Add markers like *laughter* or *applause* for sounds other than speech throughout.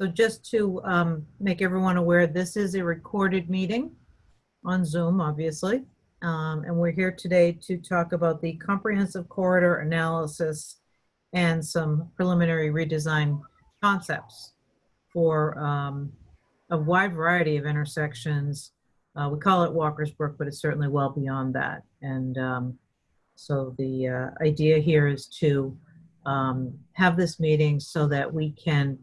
So just to um, make everyone aware, this is a recorded meeting on Zoom, obviously. Um, And we're here today to talk about the comprehensive corridor analysis and some preliminary redesign concepts for um, a wide variety of intersections. Uh, We call it Walker's Brook, but it's certainly well beyond that. And um, so the uh, idea here is to um, have this meeting so that we can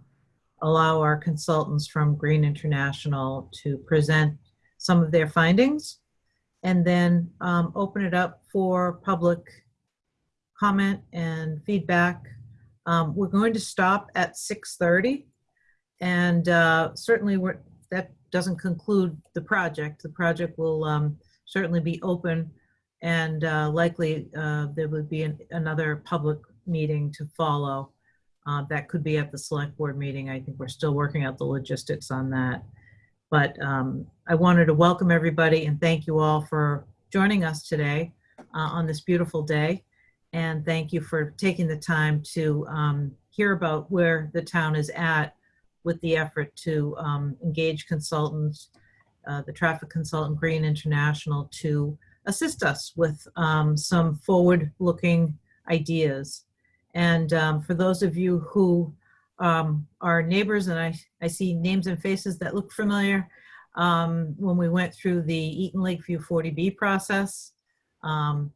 allow our consultants from Green International to present some of their findings and then um, open it up for public comment and feedback. Um, We're going to stop at 6:30 and uh, certainly that doesn't conclude the project. The project will um, certainly be open and uh, likely uh, there would be an- another public meeting to follow. Uh, That could be at the select board meeting. I think we're still working out the logistics on that. But um, I wanted to welcome everybody and thank you all for joining us today uh, on this beautiful day. And thank you for taking the time to um, hear about where the town is at with the effort to um, engage consultants, uh, the traffic consultant Green International to assist us with um, some forward-looking ideas. And um, for those of you who um, are neighbors, and I, I see names and faces that look familiar, um, when we went through the Eaton Lakeview 40B process, um,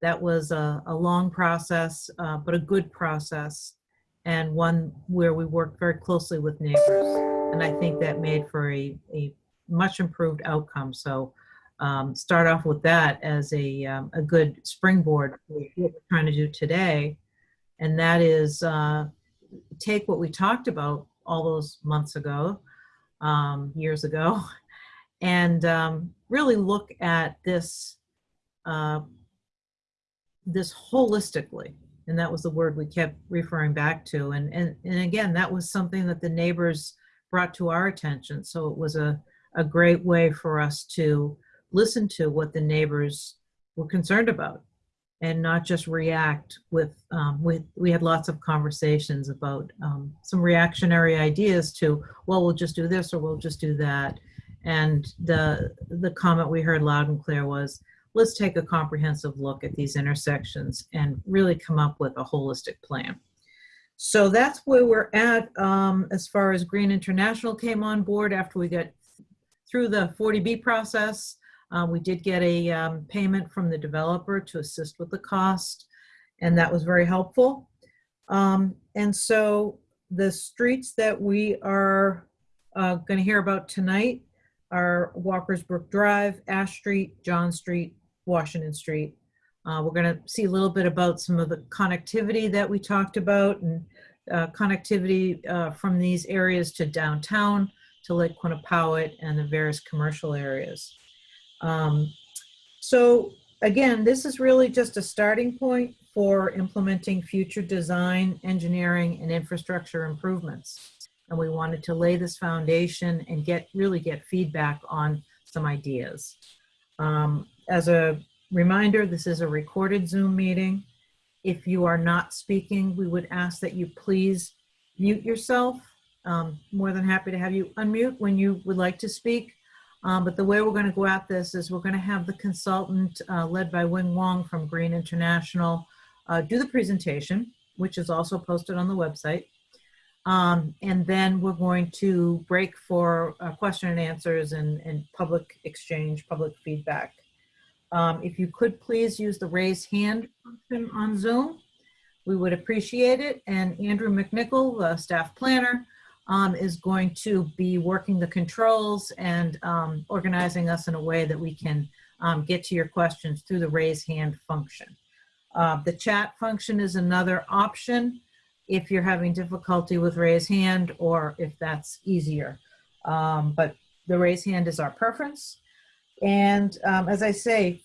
that was a, a long process, uh, but a good process, and one where we worked very closely with neighbors. And I think that made for a, a much improved outcome. So um, start off with that as a, um, a good springboard for what we're trying to do today. And that is uh, take what we talked about all those months ago, um, years ago, *laughs* and um, really look at this, uh, this holistically. And that was the word we kept referring back to. And, and, and again, that was something that the neighbors brought to our attention. So it was a, a great way for us to listen to what the neighbors were concerned about and not just react with, um, with we had lots of conversations about um, some reactionary ideas to, well, we'll just do this or we'll just do that. And the, the comment we heard loud and clear was, let's take a comprehensive look at these intersections and really come up with a holistic plan. So that's where we're at um, as far as Green International came on board after we got through the 40B process. Uh, We did get a um, payment from the developer to assist with the cost, and that was very helpful. Um, And so the streets that we are going to hear about tonight are Walker's Brook Drive, Ash Street, John Street, Washington Street. Uh, We're going to see a little bit about some of the connectivity that we talked about and uh, connectivity uh, from these areas to downtown, to Lake Quannapowitt and the various commercial areas. Um, So again, this is really just a starting point for implementing future design, engineering, and infrastructure improvements. And we wanted to lay this foundation and get, really get feedback on some ideas. Um, As a reminder, this is a recorded Zoom meeting. If you are not speaking, we would ask that you please mute yourself. Um, More than happy to have you unmute when you would like to speak. Um, But the way we're going to go at this is we're going to have the consultant uh, led by Wing Wong from Green International uh, do the presentation, which is also posted on the website. Um, And then we're going to break for uh, question and answers and, and public exchange, public feedback. Um, If you could please use the raise hand function on Zoom, we would appreciate it. And Andrew McNichol, the staff planner, um, is going to be working the controls and um, organizing us in a way that we can um, get to your questions through the raise hand function. Uh, The chat function is another option if you're having difficulty with raise hand or if that's easier. Um, But the raise hand is our preference. And um, as I say,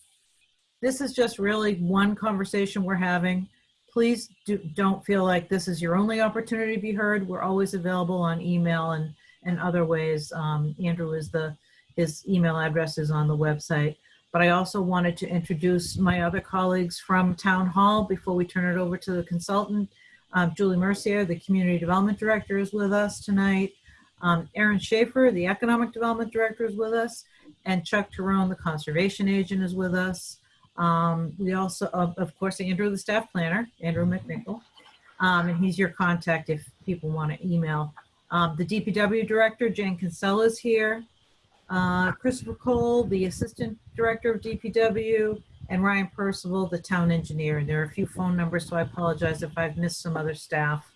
this is just really one conversation we're having. Please do, don't feel like this is your only opportunity to be heard. We're always available on email and, and other ways. Um, Andrew is the, his email address is on the website. But I also wanted to introduce my other colleagues from Town Hall before we turn it over to the consultant. Um, Julie Mercier, the Community Development Director is with us tonight. Um, Aaron Schaefer, the Economic Development Director, is with us, and Chuck Tyrone, the Conservation Agent, is with us. Um, we also, of, of course, Andrew, the Staff Planner, Andrew McNichol, um, and he's your contact if people want to email. Um, the DPW Director, Jen Kinsella, is here. Uh, Christopher Cole, the Assistant Director of DPW, and Ryan Percival, the Town Engineer. And there are a few phone numbers, so I apologize if I've missed some other staff.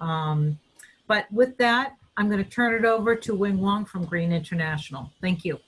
Um, but with that, I'm going to turn it over to Wing Wong from Green International. Thank you.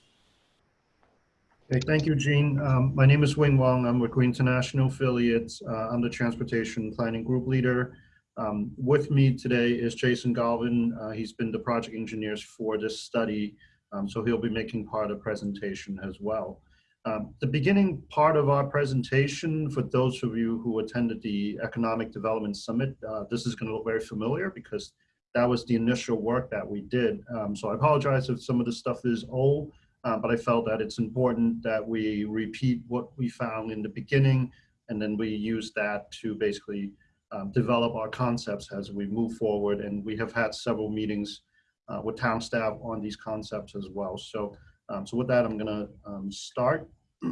Okay, thank you, Jean. Um, my name is Wing Wong. I'm with Green International Affiliates. Uh, I'm the Transportation Planning Group Leader. Um, with me today is Jason Galvin. Uh, he's been the project engineers for this study, um, so he'll be making part of the presentation as well. Um, the beginning part of our presentation, for those of you who attended the Economic Development Summit, uh, this is going to look very familiar because that was the initial work that we did. Um, so I apologize if some of the stuff is old. Uh, but I felt that it's important that we repeat what we found in the beginning, and then we use that to basically um, develop our concepts as we move forward. And we have had several meetings uh, with town staff on these concepts as well. So, um, so with that, I'm gonna um, start. *clears throat*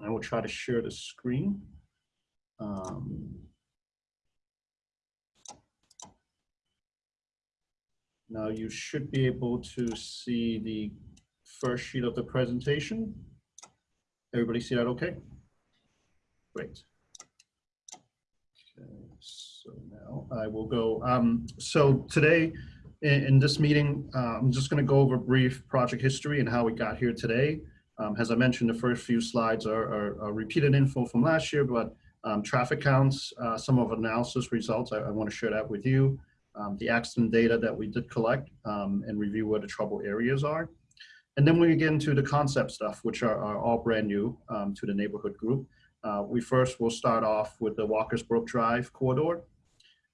I will try to share the screen. Um, now you should be able to see the first sheet of the presentation. Everybody see that okay? Great. Okay, so now I will go. Um, so today in, in this meeting, uh, I'm just going to go over brief project history and how we got here today. Um, as I mentioned, the first few slides are, are, are repeated info from last year, but um, traffic counts, uh, some of analysis results, I, I want to share that with you. Um, the accident data that we did collect um, and review where the trouble areas are. And then we get into the concept stuff, which are, are all brand new um, to the neighborhood group. Uh, we first will start off with the Walker's Brook Drive corridor.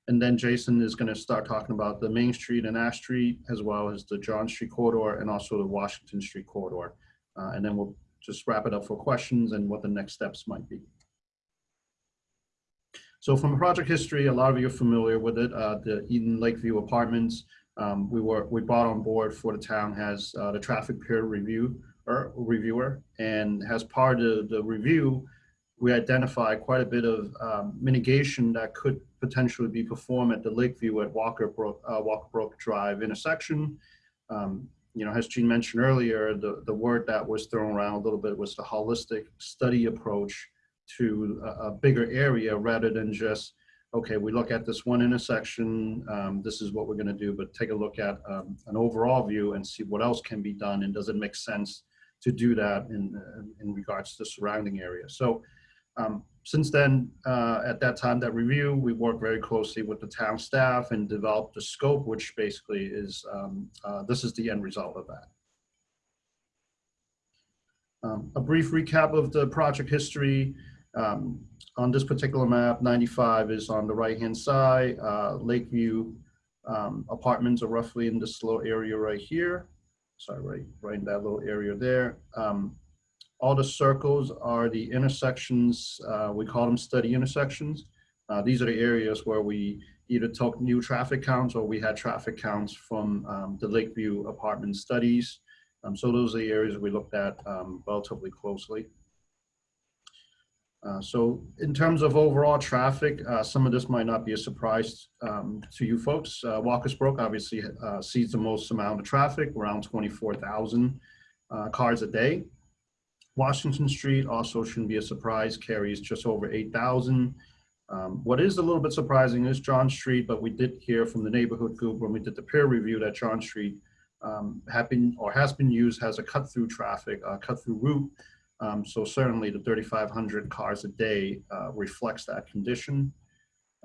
And then Jason is going to start talking about the Main Street and Ash Street, as well as the John Street corridor and also the Washington Street corridor. Uh, and then we'll just wrap it up for questions and what the next steps might be. So from project history, a lot of you are familiar with it, uh, the Eden Lakeview Apartments. Um, we were we brought on board for the town has uh, the traffic peer review or reviewer, and as part of the review, we identified quite a bit of um, mitigation that could potentially be performed at the Lakeview at Walker Brook, uh, Walker Brook Drive intersection. Um, you know, as Jean mentioned earlier, the, the word that was thrown around a little bit was the holistic study approach to a, a bigger area rather than just okay, we look at this one intersection, um, this is what we're gonna do, but take a look at um, an overall view and see what else can be done and does it make sense to do that in, in regards to the surrounding area. So um, since then, uh, at that time, that review, we worked very closely with the town staff and developed the scope, which basically is, um, uh, this is the end result of that. Um, a brief recap of the project history. Um, on this particular map, 95 is on the right-hand side. Uh, Lakeview um, apartments are roughly in this little area right here. Sorry, right, right in that little area there. Um, all the circles are the intersections. Uh, we call them study intersections. Uh, these are the areas where we either took new traffic counts or we had traffic counts from um, the Lakeview apartment studies. Um, so those are the areas we looked at um, relatively closely. Uh, so in terms of overall traffic, uh, some of this might not be a surprise um, to you folks. Uh, Walker's Brook obviously uh, sees the most amount of traffic, around 24,000 uh, cars a day. Washington Street also shouldn't be a surprise, carries just over 8,000. Um, what is a little bit surprising is John Street, but we did hear from the neighborhood group when we did the peer review that John Street um, have been or has been used as a cut through traffic, uh, cut through route um, so certainly the 3,500 cars a day uh, reflects that condition.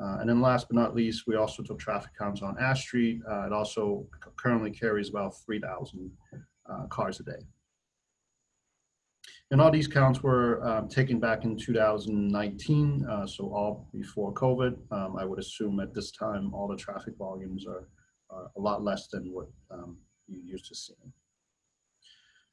Uh, and then last but not least, we also took traffic counts on Ash Street. Uh, it also currently carries about 3,000 uh, cars a day. And all these counts were um, taken back in 2019, uh, so all before COVID. Um, I would assume at this time, all the traffic volumes are, are a lot less than what um, you used to see.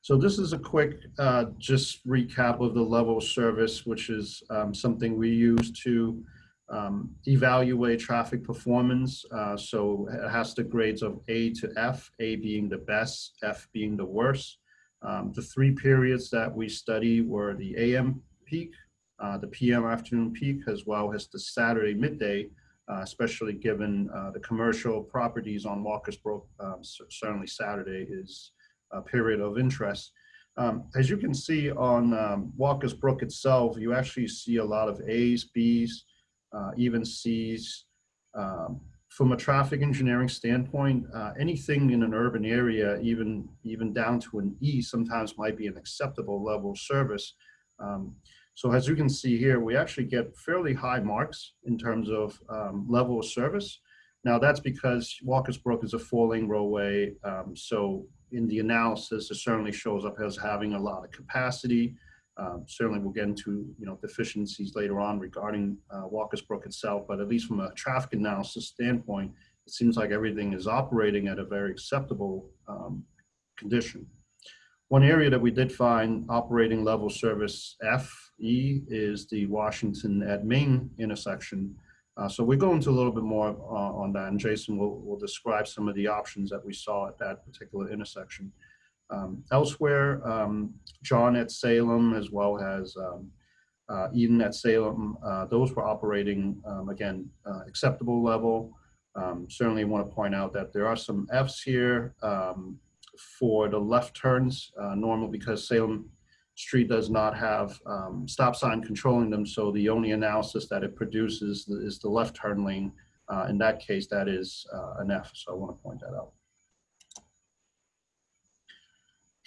So this is a quick uh, just recap of the level of service, which is um, something we use to um, evaluate traffic performance. Uh, so it has the grades of A to F, A being the best, F being the worst. Um, the three periods that we study were the AM peak, uh, the PM afternoon peak, as well as the Saturday midday, uh, especially given uh, the commercial properties on Walker's Brook. Um, certainly Saturday is a period of interest. Um, as you can see on um, Walker's Brook itself, you actually see a lot of A's, B's, uh, even C's. Um, from a traffic engineering standpoint, uh, anything in an urban area, even even down to an E, sometimes might be an acceptable level of service. Um, so as you can see here, we actually get fairly high marks in terms of um, level of service. Now that's because Walker's Brook is a four-lane roadway, um, so in the analysis, it certainly shows up as having a lot of capacity. Um, certainly, we'll get into you know deficiencies later on regarding uh, Walker's Brook itself, but at least from a traffic analysis standpoint, it seems like everything is operating at a very acceptable um, condition. One area that we did find operating level service FE is the Washington at Main intersection. Uh, so we go into a little bit more uh, on that, and Jason will, will describe some of the options that we saw at that particular intersection. Um, elsewhere, um, John at Salem, as well as um, uh, Eden at Salem, uh, those were operating, um, again, uh, acceptable level. Um, certainly want to point out that there are some Fs here um, for the left turns, uh, normal because Salem Street does not have um, stop sign controlling them, so the only analysis that it produces is the left turn lane. Uh, in that case, that is uh, an F, so I want to point that out.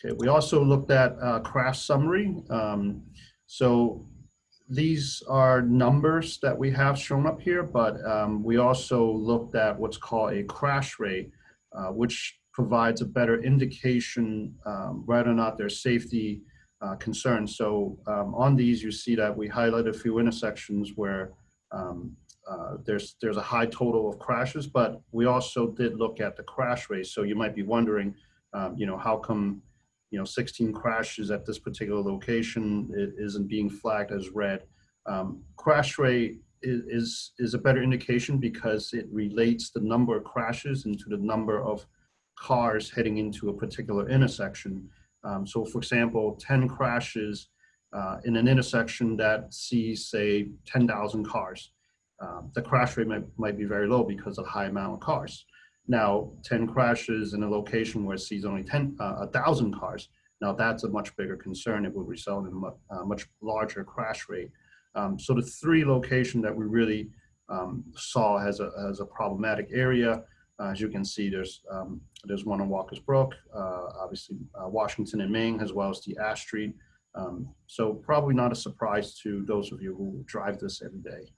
Okay, we also looked at uh, crash summary. Um, so these are numbers that we have shown up here, but um, we also looked at what's called a crash rate, uh, which provides a better indication um, whether or not there's safety uh, concerns. So um, on these, you see that we highlight a few intersections where um, uh, there's there's a high total of crashes, but we also did look at the crash rate. So you might be wondering, um, you know, how come, you know, 16 crashes at this particular location it isn't being flagged as red? Um, crash rate is, is is a better indication because it relates the number of crashes into the number of cars heading into a particular intersection. Um, so for example, 10 crashes uh, in an intersection that sees say 10,000 cars. Um, the crash rate might, might be very low because of high amount of cars. Now, 10 crashes in a location where it sees only 10, uh, 1,000 cars, now that's a much bigger concern. It would result in a much, uh, much larger crash rate. Um, so the three location that we really um, saw as a, as a problematic area, as you can see, there's um, there's one on Walker's Brook, uh, obviously uh, Washington and Main, as well as the Ash Street. Um, so probably not a surprise to those of you who drive this every day.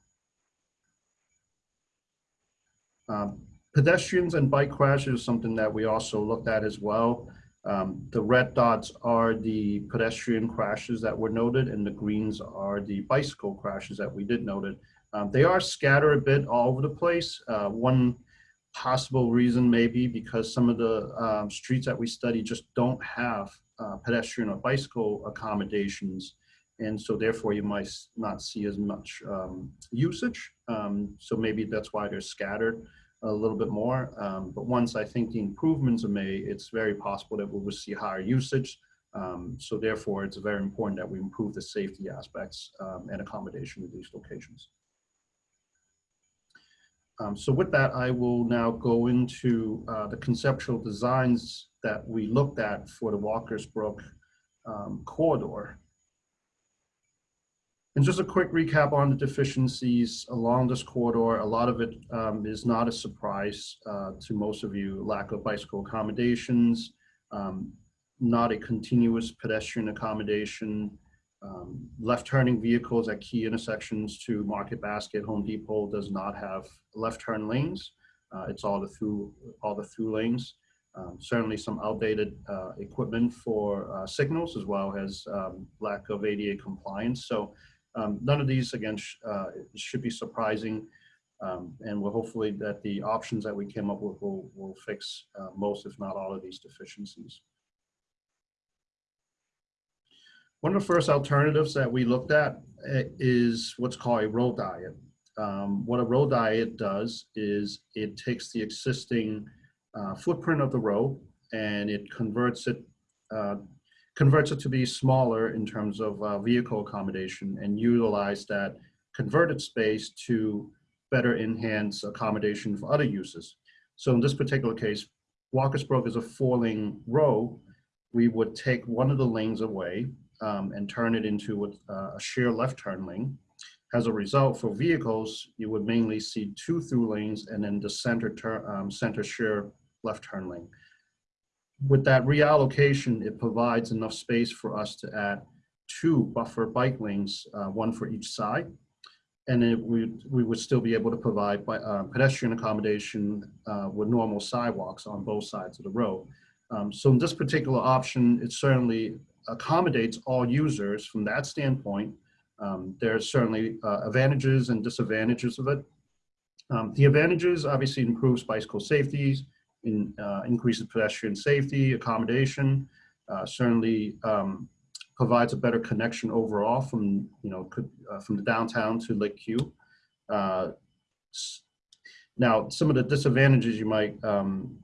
Um, pedestrians and bike crashes is something that we also looked at as well. Um, the red dots are the pedestrian crashes that were noted, and the greens are the bicycle crashes that we did noted. Um, they are scattered a bit all over the place. Uh, one possible reason maybe because some of the um, streets that we study just don't have uh, pedestrian or bicycle accommodations. And so therefore you might not see as much um, usage. Um, so maybe that's why they're scattered a little bit more. Um, but once I think the improvements are made, it's very possible that we will see higher usage. Um, so therefore it's very important that we improve the safety aspects um, and accommodation of these locations. Um, so with that, I will now go into uh, the conceptual designs that we looked at for the Walker's Brook um, corridor. And just a quick recap on the deficiencies along this corridor. A lot of it um, is not a surprise uh, to most of you. Lack of bicycle accommodations, um, not a continuous pedestrian accommodation, um, left turning vehicles at key intersections to Market Basket, Home Depot does not have left turn lanes. Uh, it's all the through all the through lanes. Um, certainly some outdated uh, equipment for uh, signals as well as um, lack of ADA compliance. So um, none of these again sh uh, should be surprising. Um, and we're hopefully that the options that we came up with will, will fix uh, most, if not all of these deficiencies. One of the first alternatives that we looked at uh, is what's called a road diet. um, what a road diet does is it takes the existing uh, footprint of the road and it converts it uh, converts it to be smaller in terms of uh, vehicle accommodation and utilize that converted space to better enhance accommodation for other uses. So in this particular case, Walker's Brook is a four-lane road. We would take one of the lanes away um, and turn it into a, a sheer left turn lane. As a result, for vehicles, you would mainly see two through lanes and then the center turn, um, center sheer left turn lane. With that reallocation, it provides enough space for us to add two buffer bike lanes, uh, one for each side. And it would, we would still be able to provide bi- uh, pedestrian accommodation uh, with normal sidewalks on both sides of the road. Um, So in this particular option, it certainly accommodates all users from that standpoint. Um, There are certainly uh, advantages and disadvantages of it. Um, The advantages obviously improves bicycle safety, in, uh, increases pedestrian safety, accommodation, uh, certainly um, provides a better connection overall from, you know, could, uh, from the downtown to Lake Q. Uh, Now, some of the disadvantages you might um,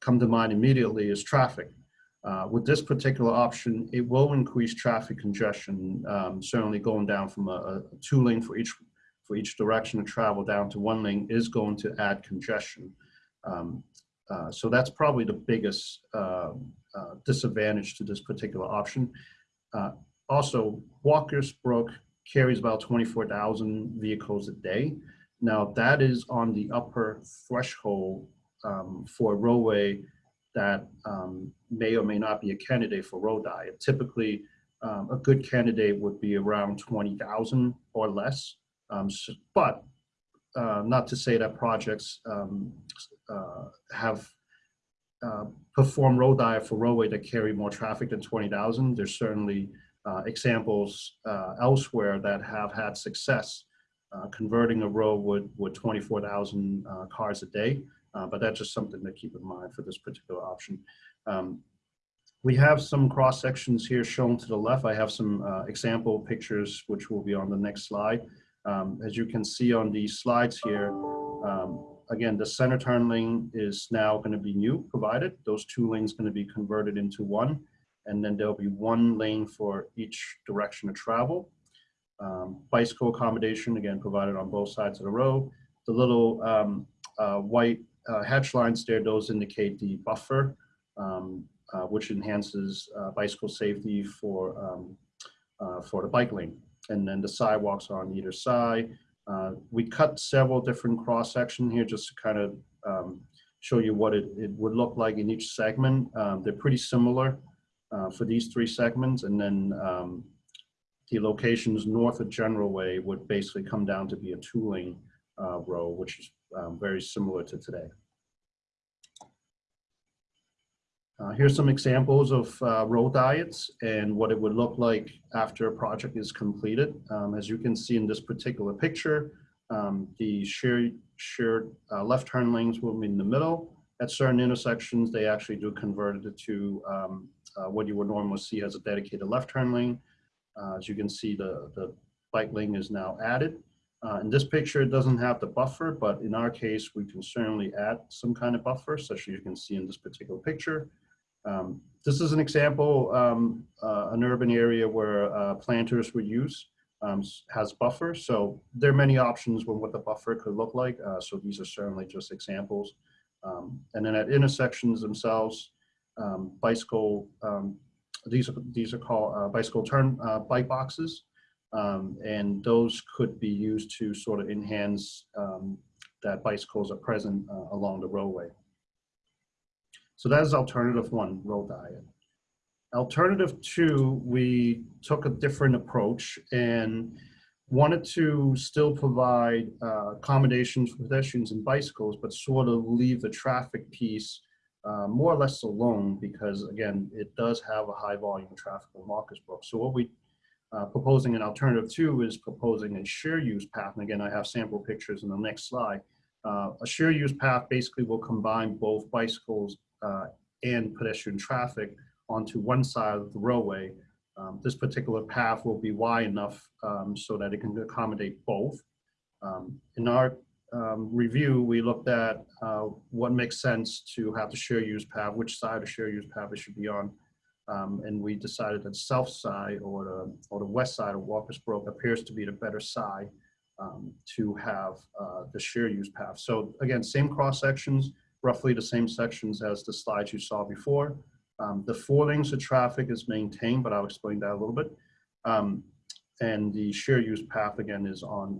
come to mind immediately is traffic. Uh, With this particular option, it will increase traffic congestion, um, certainly going down from a, a two lane for each, for each direction of travel down to one lane is going to add congestion. Um, uh, So that's probably the biggest uh, uh, disadvantage to this particular option. Uh, Also, Walker's Brook carries about 24,000 vehicles a day. Now, that is on the upper threshold um, for a roadway that um, may or may not be a candidate for road diet. Typically, um, a good candidate would be around 20,000 or less. Um, s- But uh, not to say that projects um, uh, have uh, performed road diet for roadway that carry more traffic than 20,000. There's certainly uh, examples uh, elsewhere that have had success uh, converting a road with, with 24,000 uh, cars a day. But that's just something to keep in mind for this particular option. Um, We have some cross sections here shown to the left. I have some uh, example pictures which will be on the next slide. Um, As you can see on these slides here, um, again, the center turn lane is now going to be new provided. Those two lanes going to be converted into one. And then there'll be one lane for each direction of travel. Um, Bicycle accommodation, again, provided on both sides of the road. The little um, uh, white uh, hatch lines there, those indicate the buffer, um, uh, which enhances uh, bicycle safety for, um, uh, for the bike lane. And then the sidewalks are on either side. Uh, We cut several different cross section here just to kind of um, show you what it, it would look like in each segment. Um, They're pretty similar uh, for these three segments. And then um, the locations north of General Way would basically come down to be a two-lane uh, road, which is um, very similar to today. Uh, Here's some examples of uh, road diets and what it would look like after a project is completed. Um, As you can see in this particular picture, um, the shared, shared uh, left turn lanes will be in the middle. At certain intersections, they actually do convert it to um, uh, what you would normally see as a dedicated left turn lane. Uh, As you can see, the, the bike lane is now added. Uh, In this picture, it doesn't have the buffer, but in our case, we can certainly add some kind of buffer, such as you can see in this particular picture. Um, This is an example, um, uh, an urban area where uh, planters would use, um, has buffer. So there are many options with what the buffer could look like. Uh, So these are certainly just examples. Um, And then at intersections themselves, um, bicycle, um, these are, these are called uh, bicycle turn uh, bike boxes. And those could be used to sort of enhance that bicycles are present uh, along the roadway. So that is alternative one, road diet. Alternative two, we took a different approach and wanted to still provide uh, accommodations for pedestrians and bicycles, but sort of leave the traffic piece uh, more or less alone because again, it does have a high volume of traffic on Walker's Brook. So what we uh, proposing an alternative two is proposing a share use path. And again, I have sample pictures in the next slide. Uh, a share use path basically will combine both bicycles uh, and pedestrian traffic onto one side of the roadway. Um, This particular path will be wide enough um, so that it can accommodate both. Um, In our um, review, we looked at uh, what makes sense to have the share use path, which side of share use path it should be on. Um, And we decided that south side or the, or the west side of Walker's Brook appears to be the better side um, to have uh, the share use path. So again, same cross sections, roughly the same sections as the slides you saw before. Um, The four lanes of traffic is maintained, but I'll explain that a little bit. Um, And the share use path again is on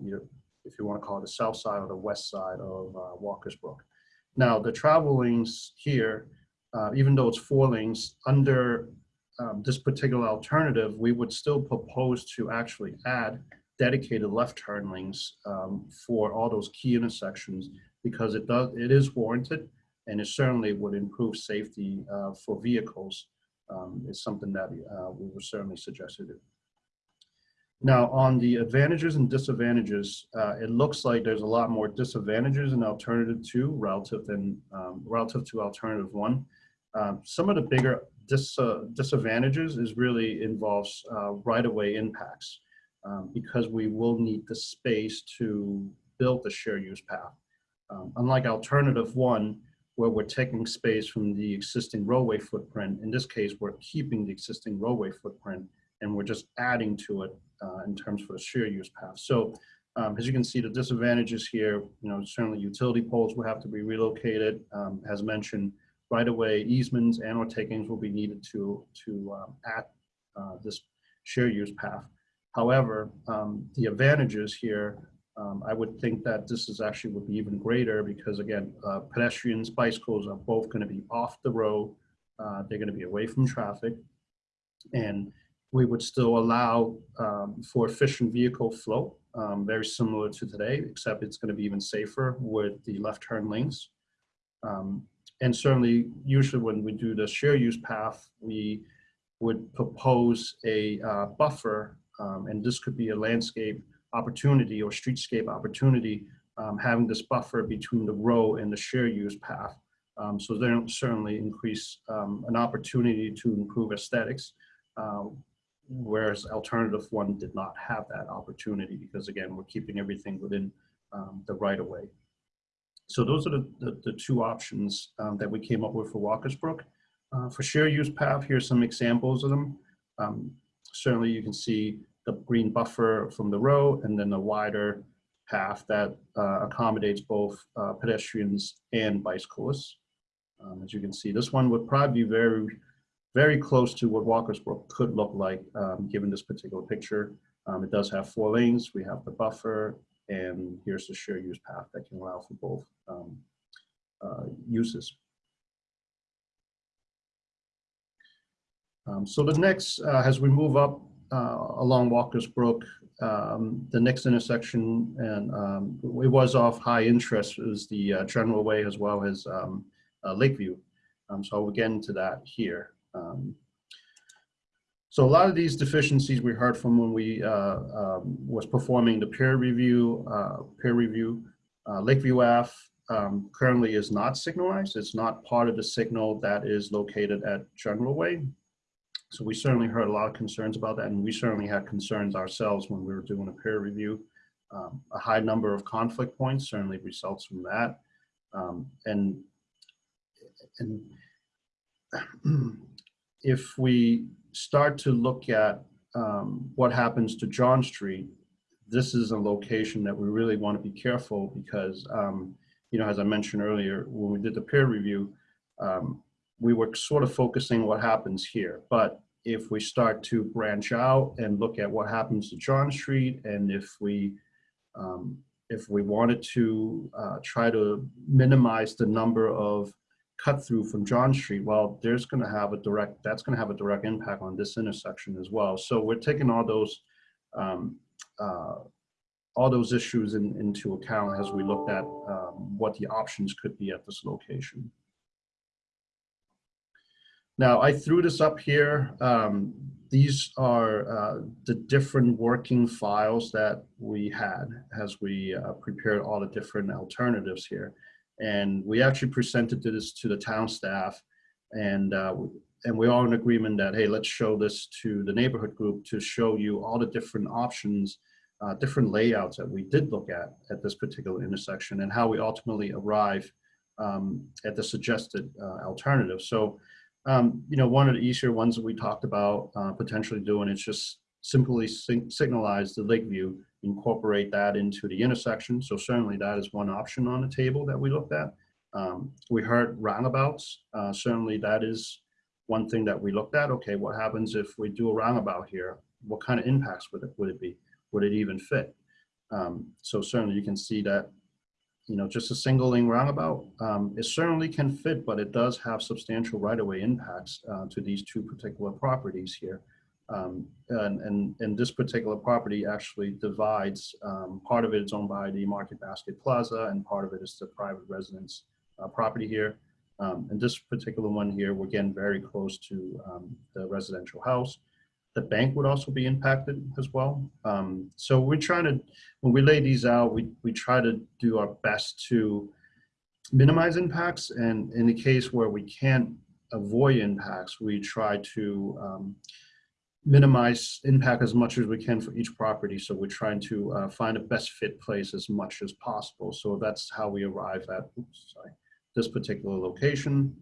if you want to call it the south side or the west side of uh, Walker's Brook. Now, the travel lanes here, uh, even though it's four lanes, under um, this particular alternative, we would still propose to actually add dedicated left turn lanes um, for all those key intersections because it does, it is warranted and it certainly would improve safety uh, for vehicles. Um, It's something that uh, we would certainly suggest to do. Now, on the advantages and disadvantages, uh, it looks like there's a lot more disadvantages in alternative two relative than um, relative to alternative one. Um, some of the bigger dis, uh, disadvantages is really involves uh, right-of-way impacts um, because we will need the space to build the share use path. Um, unlike alternative one, where we're taking space from the existing roadway footprint, in this case, we're keeping the existing roadway footprint and we're just adding to it uh, in terms for the share use path. So um, as you can see, the disadvantages here, you know, certainly utility poles will have to be relocated. Um, as mentioned, right-of-way easements and or takings will be needed to, to um, add uh, this share use path. However, um, the advantages here, um, I would think that this is actually would be even greater because again, uh, pedestrians, bicycles are both going to be off the road. Uh, they're going to be away from traffic. And we would still allow um, for efficient vehicle flow, um, very similar to today, except it's going to be even safer with the left turn lanes. Um, and certainly, usually when we do the share use path, we would propose a uh, buffer, um, and this could be a landscape opportunity or streetscape opportunity, um, having this buffer between the row and the share use path. Um, so they don't certainly increase um, an opportunity to improve aesthetics. Uh, whereas alternative one did not have that opportunity because again, we're keeping everything within um, the right of way. So those are the, the, the two options um, that we came up with for Walker's Brook. Uh, for share use path, here's some examples of them. Certainly you can see the green buffer from the row and then a wider path that uh, accommodates both uh, pedestrians and bicyclists. Um, as you can see, this one would probably be very, very close to what Walker's Brook could look like um, given this particular picture. Um, it does have four lanes. We have the buffer and here's the share use path that can allow for both um, uh, uses. Um, so the next, uh, as we move up uh, along Walker's Brook, um, the next intersection, and um, it was of high interest, is the uh, General Way as well as um, uh, Lakeview. Um, so I'll get into that here. Um, so a lot of these deficiencies we heard from when we uh, um, was performing the peer review, uh, peer review. Uh, Lakeview Ave currently is not signalized. It's not part of the signal that is located at General Way. So we certainly heard a lot of concerns about that, and we certainly had concerns ourselves when we were doing a peer review. Um, a high number of conflict points certainly results from that. Um, and and *clears throat* if we start to look at um, what happens to John Street, this is a location that we really want to be careful because, um, you know, as I mentioned earlier, when we did the peer review, um, we were sort of focusing what happens here. But if we start to branch out and look at what happens to John Street, and if we um, if we wanted to uh, try to minimize the number of cut through from John Street, well, there's going to have a direct, that's going to have a direct impact on this intersection as well. So we're taking all those, um, uh, all those issues in, into account as we looked at um, what the options could be at this location. Now, I threw this up here. Um, these are uh, the different working files that we had as we uh, prepared all the different alternatives here. And we actually presented this to the town staff and, uh, and we all in agreement that, hey, let's show this to the neighborhood group to show you all the different options uh, different layouts that we did look at at this particular intersection and how we ultimately arrive um, at the suggested uh, alternative. So, um, you know, one of the easier ones that we talked about uh, potentially doing is just simply sig- signalize the lake view, incorporate that into the intersection. So certainly that is one option on the table that we looked at. Um, we heard roundabouts. Uh, certainly that is one thing that we looked at. Okay, what happens if we do a roundabout here? What kind of impacts would it, would it be? Would it even fit? Um, so certainly you can see that, you know, just a single lane roundabout, um, it certainly can fit, but it does have substantial right-of-way impacts uh, to these two particular properties here. Um, and, and, and this particular property actually divides, um, part of it is owned by the Market Basket Plaza and part of it is the private residence uh, property here. Um, and this particular one here, we're getting very close to um, the residential house. The bank would also be impacted as well. Um, so we're trying to, when we lay these out, we, we try to do our best to minimize impacts. And in the case where we can't avoid impacts, we try to um, minimize impact as much as we can for each property. So we're trying to uh, find a best fit place as much as possible. So that's how we arrive at, oops, sorry, this particular location.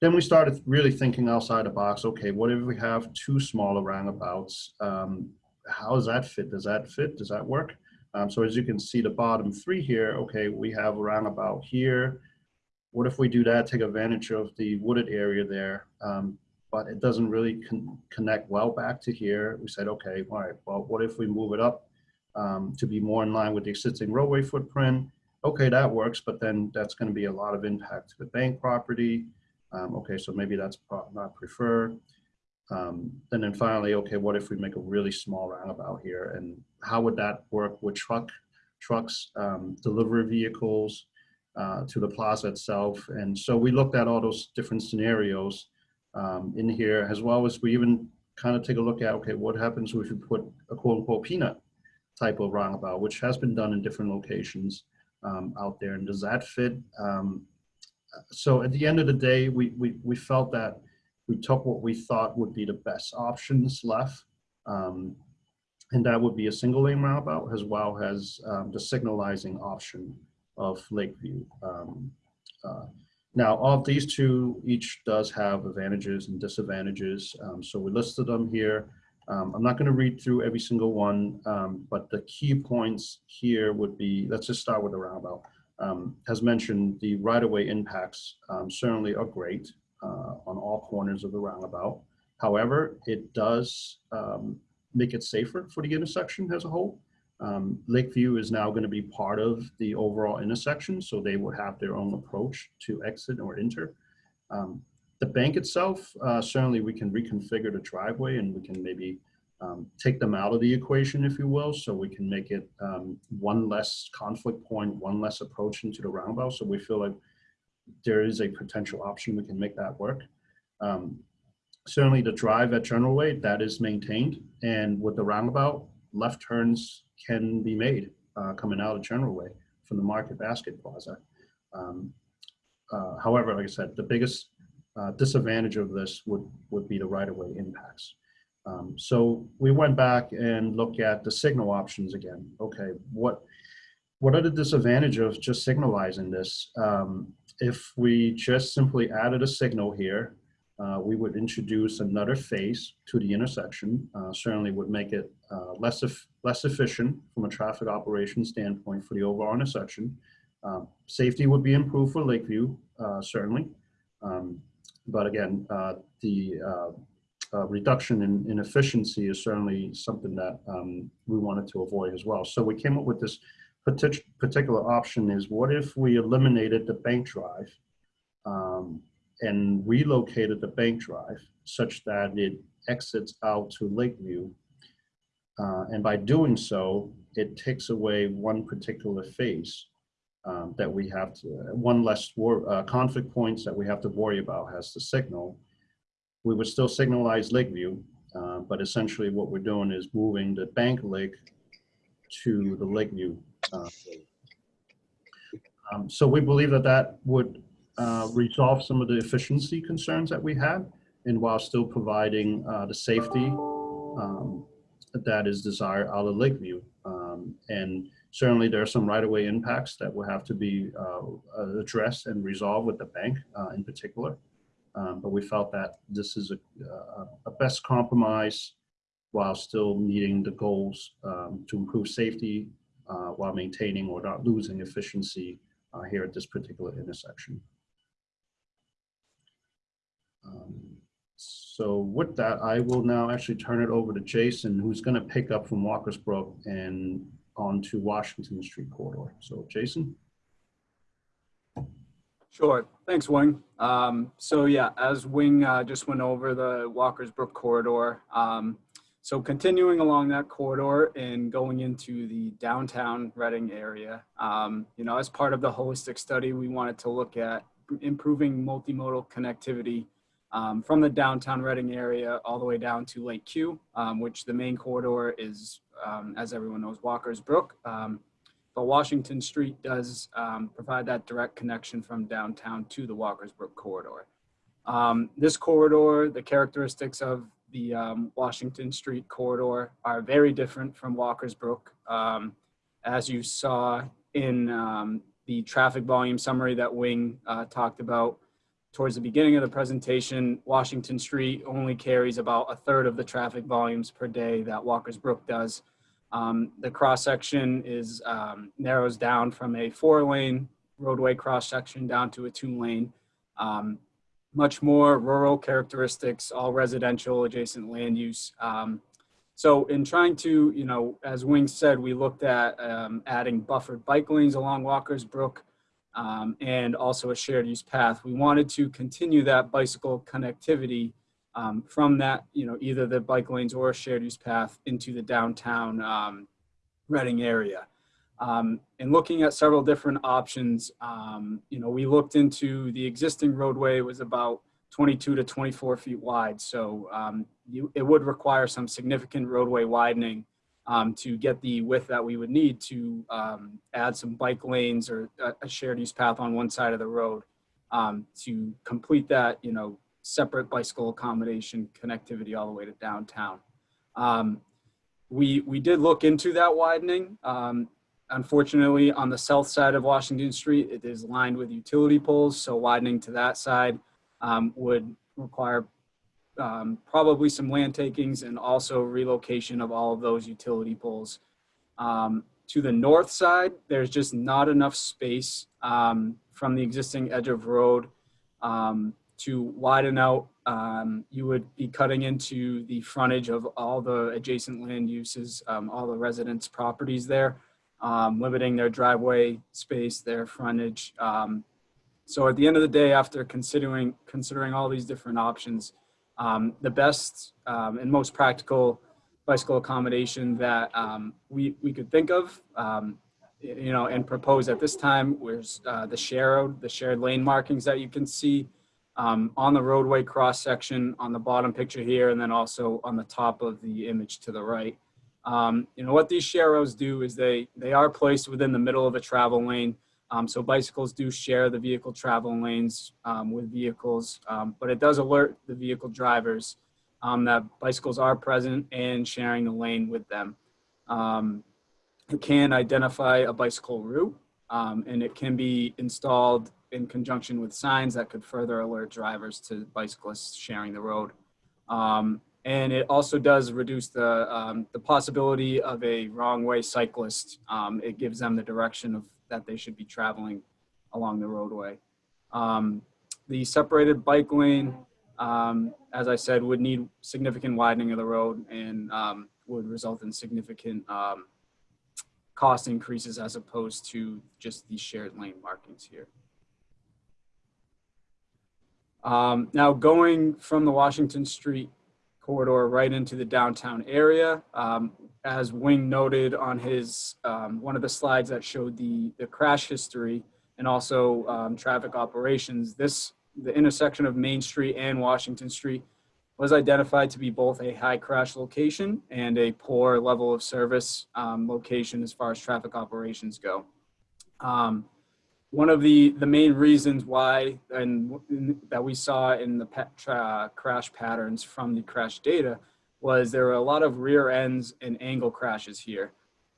Then we started really thinking outside the box. Okay, what if we have two smaller roundabouts? Um, how does that fit? Does that fit? Does that work? Um, so as you can see, the bottom three here, okay, we have a roundabout here. What if we do that, take advantage of the wooded area there, um, but it doesn't really con connect well back to here. We said, okay, all right, well, what if we move it up um, to be more in line with the existing roadway footprint? Okay, that works, but then that's gonna be a lot of impact to the bank property. Um, okay, so maybe that's not preferred. Um, and then finally, okay, what if we make a really small roundabout here? And how would that work with truck, trucks, um, delivery vehicles uh, to the plaza itself? And so we looked at all those different scenarios um, in here, as well as we even kind of take a look at, okay, what happens if we put a quote unquote peanut type of roundabout, which has been done in different locations um, out there. And does that fit? So at the end of the day, we, we, we felt that we took what we thought would be the best options left. Um, and that would be a single lane roundabout as well as um, the signalizing option of Lakeview. Um, uh, now, of these two, each does have advantages and disadvantages. Um, so we listed them here. Um, I'm not going to read through every single one, um, but the key points here would be, let's just start with the roundabout. Um, as mentioned, the right-of-way impacts um, certainly are great uh, on all corners of the roundabout. However, it does um, make it safer for the intersection as a whole. Um, Lakeview is now going to be part of the overall intersection, so they will have their own approach to exit or enter. Um, the bank itself, uh, certainly we can reconfigure the driveway and we can maybe um, take them out of the equation, if you will, so we can make it um, one less conflict point, one less approach into the roundabout. So we feel like there is a potential option we can make that work. Um, certainly the drive at General Way, that is maintained. And with the roundabout, left turns can be made uh, coming out of General Way from the Market Basket Plaza. Um, uh, however, like I said, the biggest uh, disadvantage of this would, would be the right-of-way impacts. Um, so we went back and looked at the signal options again. Okay, what what are the disadvantage of just signalizing this? Um, if we just simply added a signal here, uh, we would introduce another phase to the intersection. Uh, certainly would make it uh, less ef less efficient from a traffic operation standpoint for the overall intersection. Um, safety would be improved for Lakeview, uh, certainly. Um, but again, uh, the uh, reduction in, in efficiency is certainly something that um, we wanted to avoid as well. So we came up with this partic particular option is what if we eliminated the bank drive um, and relocated the bank drive such that it exits out to Lakeview. Uh, and by doing so, it takes away one particular phase um, that we have to, one less uh, conflict points that we have to worry about has the signal we would still signalize Lakeview, uh, but essentially what we're doing is moving the bank lake to the Lakeview. Uh, um, so we believe that that would uh, resolve some of the efficiency concerns that we had, and while still providing uh, the safety um, that is desired out of Lakeview. Um, and certainly there are some right-of-way impacts that will have to be uh, addressed and resolved with the bank uh, in particular. Um, but we felt that this is a, a, a best compromise while still meeting the goals um, to improve safety uh, while maintaining or not losing efficiency uh, here at this particular intersection. Um, so with that, I will now actually turn it over to Jason, who's going to pick up from Walker's Brook and on to Washington Street corridor. So Jason? Sure. Thanks, Wing. Um, so yeah, as Wing uh, just went over the Walker's Brook corridor, um, so continuing along that corridor and going into the downtown Reading area, um, you know, as part of the holistic study, we wanted to look at improving multimodal connectivity um, from the downtown Reading area all the way down to Lake Q, um, which the main corridor is, um, as everyone knows, Walker's Brook. Um, but Washington Street does um, provide that direct connection from downtown to the Walker's Brook corridor. Um, this corridor, the characteristics of the Washington Street corridor are very different from Walker's Brook. as you saw in the traffic volume summary that Wing uh, talked about, towards the beginning of the presentation, Washington Street only carries about a third of the traffic volumes per day that Walker's Brook does. Um, the cross section is um, narrows down from a four lane roadway cross section down to a two lane. Um, much more rural characteristics, all residential adjacent land use. Um, so in trying to, you know, as Wing said, we looked at um, adding buffered bike lanes along Walker's Brook um, and also a shared use path. We wanted to continue that bicycle connectivity um, from that, you know, either the bike lanes or a shared use path into the downtown um, Reading area. Um, and looking at several different options, um, you know, we looked into the existing roadway was about 22 to 24 feet wide. So um, you, it would require some significant roadway widening um, to get the width that we would need to add some bike lanes or a, a, shared use path on one side of the road um, to complete that, you know, separate bicycle accommodation connectivity all the way to downtown. Um, we, we did look into that widening. Um, unfortunately, on the south side of Washington Street, it is lined with utility poles. So widening to that side um, would require um, probably some land takings and also relocation of all of those utility poles. Um, to the north side, there's just not enough space um, from the existing edge of road um, to widen out. Um, you would be cutting into the frontage of all the adjacent land uses, um, all the residents' properties there, limiting their driveway space, their frontage. so at the end of the day, after considering considering all these different options, um, the best um, and most practical bicycle accommodation that um, we, we could think of, um, you know, and propose at this time was uh, the shared, the shared lane markings that you can see um, on the roadway cross section on the bottom picture here, and then also on the top of the image to the right. Um, you know, what these share sharrows do is they, they are placed within the middle of a travel lane um, so bicycles do share the vehicle travel lanes um, with vehicles, um, but it does alert the vehicle drivers um, that bicycles are present and sharing the lane with them. Um, it can identify a bicycle route and it can be installed in conjunction with signs that could further alert drivers to bicyclists sharing the road. and it also does reduce the, the possibility of a wrong way cyclist. it gives them the direction of that they should be traveling along the roadway. Um, the separated bike lane, um, as I said, would need significant widening of the road and um, would result in significant um, cost increases as opposed to just the shared lane markings here. Um, now going from the Washington Street corridor right into the downtown area. Um, as Wing noted on his, um, one of the slides that showed the, the crash history and also um, traffic operations, this, the intersection of Main Street and Washington Street was identified to be both a high crash location and a poor level of service um, location as far as traffic operations go. Um, one of the, the main reasons why and that we saw in the crash patterns from the crash data was there were a lot of rear ends and angle crashes here.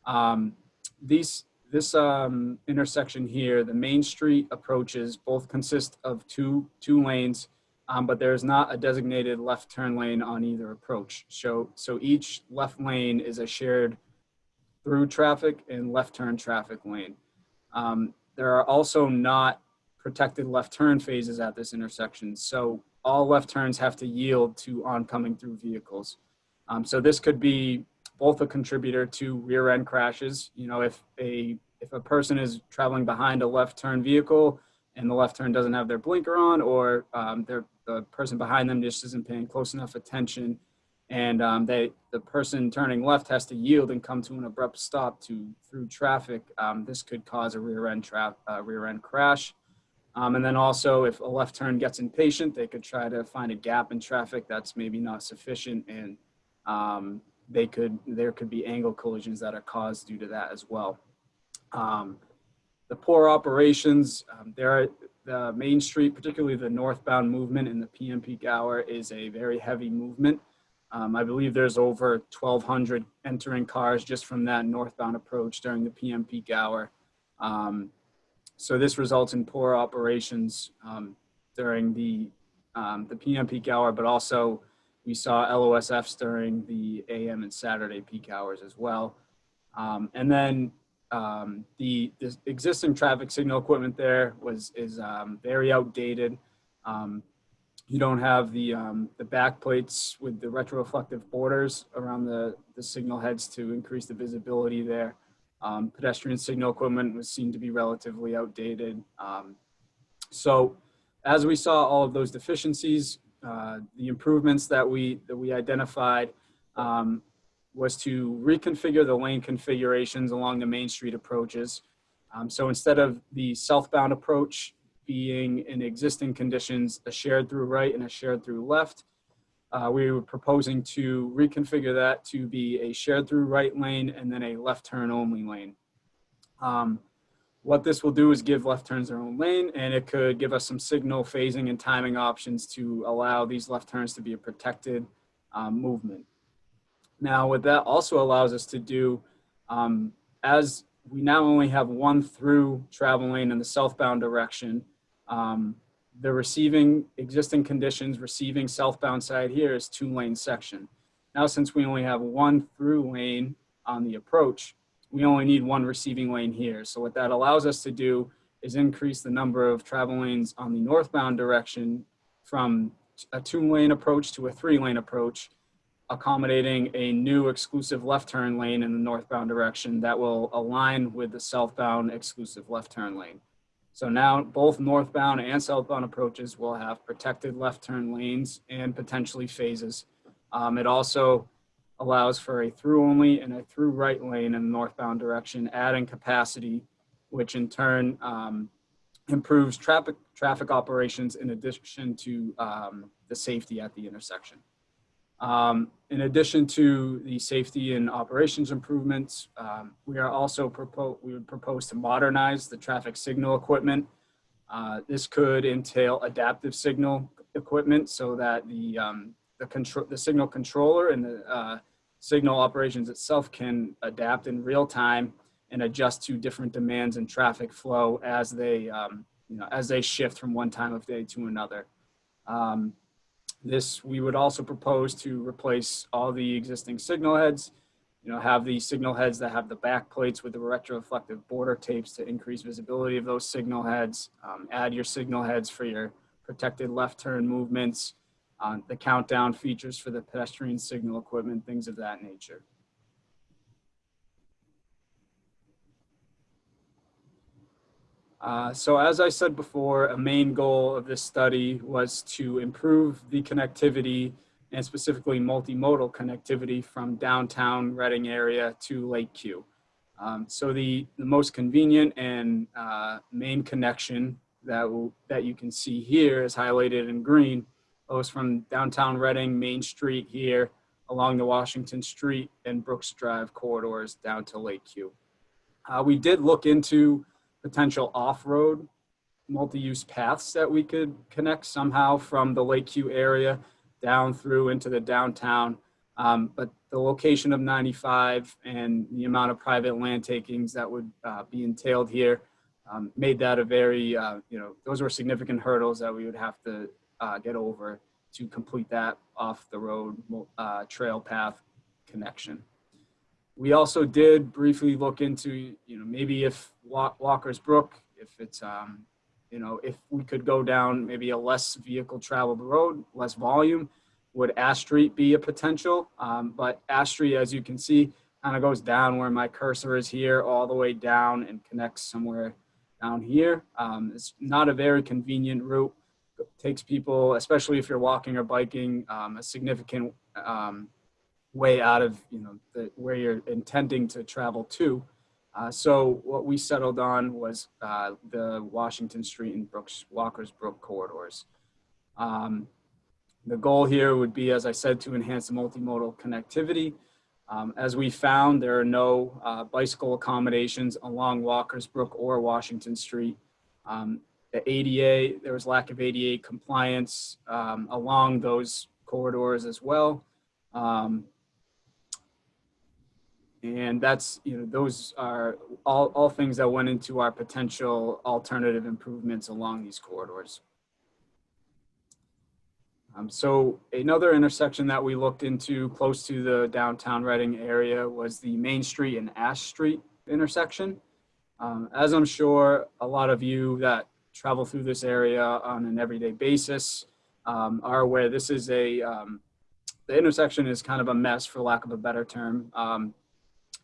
Um, these, this um, intersection here, the Main Street approaches both consist of two, two lanes, um, but there is not a designated left turn lane on either approach. So, so each left lane is a shared through traffic and left turn traffic lane. Um, there are also not protected left turn phases at this intersection. So all left turns have to yield to oncoming through vehicles. Um, so this could be both a contributor to rear end crashes. You know, if a if a person is traveling behind a left turn vehicle and the left turn doesn't have their blinker on, or um, the person behind them just isn't paying close enough attention, and um, they the person turning left has to yield and come to an abrupt stop to through traffic. Um, this could cause a rear end trap uh, rear end crash. Um, and then also, if a left turn gets impatient, they could try to find a gap in traffic that's maybe not sufficient, and um, they could there could be angle collisions that are caused due to that as well. Um, the poor operations, um, there are the Main Street, particularly the northbound movement in the PM peak hour, is a very heavy movement. Um, I believe there's over 1,200 entering cars just from that northbound approach during the PM peak hour. Um, so this results in poor operations um, during the um, the PM peak hour, but also we saw LOSFs during the AM and Saturday peak hours as well. Um, and then um, the, the existing traffic signal equipment there was is very outdated. Um, you don't have the um, the back plates with the retroreflective borders around the, the signal heads to increase the visibility there. Um, pedestrian signal equipment was seen to be relatively outdated. Um, so as we saw all of those deficiencies, uh, the improvements that we that we identified um, was to reconfigure the lane configurations along the Main Street approaches. Um, so instead of the southbound approach being in existing conditions, a shared through right and a shared through left, uh, we were proposing to reconfigure that to be a shared through right lane and then a left turn only lane. Um, what this will do is give left turns their own lane and it could give us some signal phasing and timing options to allow these left turns to be a protected um, movement. Now what that also allows us to do, um, as we now only have one through travel lane in the southbound direction, um, the receiving existing conditions receiving southbound side here is two lane section. Now, since we only have one through lane on the approach, we only need one receiving lane here. So what that allows us to do is increase the number of travel lanes on the northbound direction from a two lane approach to a three lane approach, accommodating a new exclusive left turn lane in the northbound direction that will align with the southbound exclusive left turn lane. So now both northbound and southbound approaches will have protected left turn lanes and potentially phases. Um, it also allows for a through only and a through right lane in the northbound direction, adding capacity, which in turn um, improves traffic, traffic operations in addition to um, the safety at the intersection. Um, in addition to the safety and operations improvements, um, we are also propose we would propose to modernize the traffic signal equipment. Uh, this could entail adaptive signal equipment so that the um, the control the signal controller and the uh, signal operations itself can adapt in real time and adjust to different demands and traffic flow as they um, you know as they shift from one time of day to another. Um, this, we would also propose to replace all the existing signal heads, you know, have the signal heads that have the back plates with the retroreflective border tapes to increase visibility of those signal heads, um, add your signal heads for your protected left turn movements, uh, the countdown features for the pedestrian signal equipment, things of that nature. Uh, so as I said before, a main goal of this study was to improve the connectivity and specifically multimodal connectivity from downtown Reading area to Lake Q. Um, so the, the most convenient and uh, main connection that, that you can see here is highlighted in green goes from downtown Reading, Main Street here, along the Washington Street and Brooks Drive corridors down to Lake Q. Uh, we did look into potential off-road multi-use paths that we could connect somehow from the Lakeview area down through into the downtown. Um, but the location of 95 and the amount of private land takings that would uh, be entailed here um, made that a very, uh, you know, those were significant hurdles that we would have to uh, get over to complete that off the road uh, trail path connection. We also did briefly look into, you know, maybe if Walker's Brook, if it's, um, you know, if we could go down maybe a less vehicle traveled road, less volume, would Ash Street be a potential? Um, but Ash Street, as you can see, kind of goes down where my cursor is here, all the way down and connects somewhere down here. Um, it's not a very convenient route. It takes people, especially if you're walking or biking, um, a significant um, way out of you know the, where you're intending to travel to. Uh, so what we settled on was uh, the Washington Street and Brooks Walker's Brook corridors. Um, the goal here would be, as I said, to enhance the multimodal connectivity. Um, as we found, there are no uh, bicycle accommodations along Walker's Brook or Washington Street. Um, the ADA, there was lack of ADA compliance um, along those corridors as well. Um, and that's, you know, those are all, all things that went into our potential alternative improvements along these corridors. Um, so another intersection that we looked into close to the downtown Reading area was the Main Street and Ash Street intersection. Um, as I'm sure a lot of you that travel through this area on an everyday basis um, are aware, this is a, um, the intersection is kind of a mess for lack of a better term.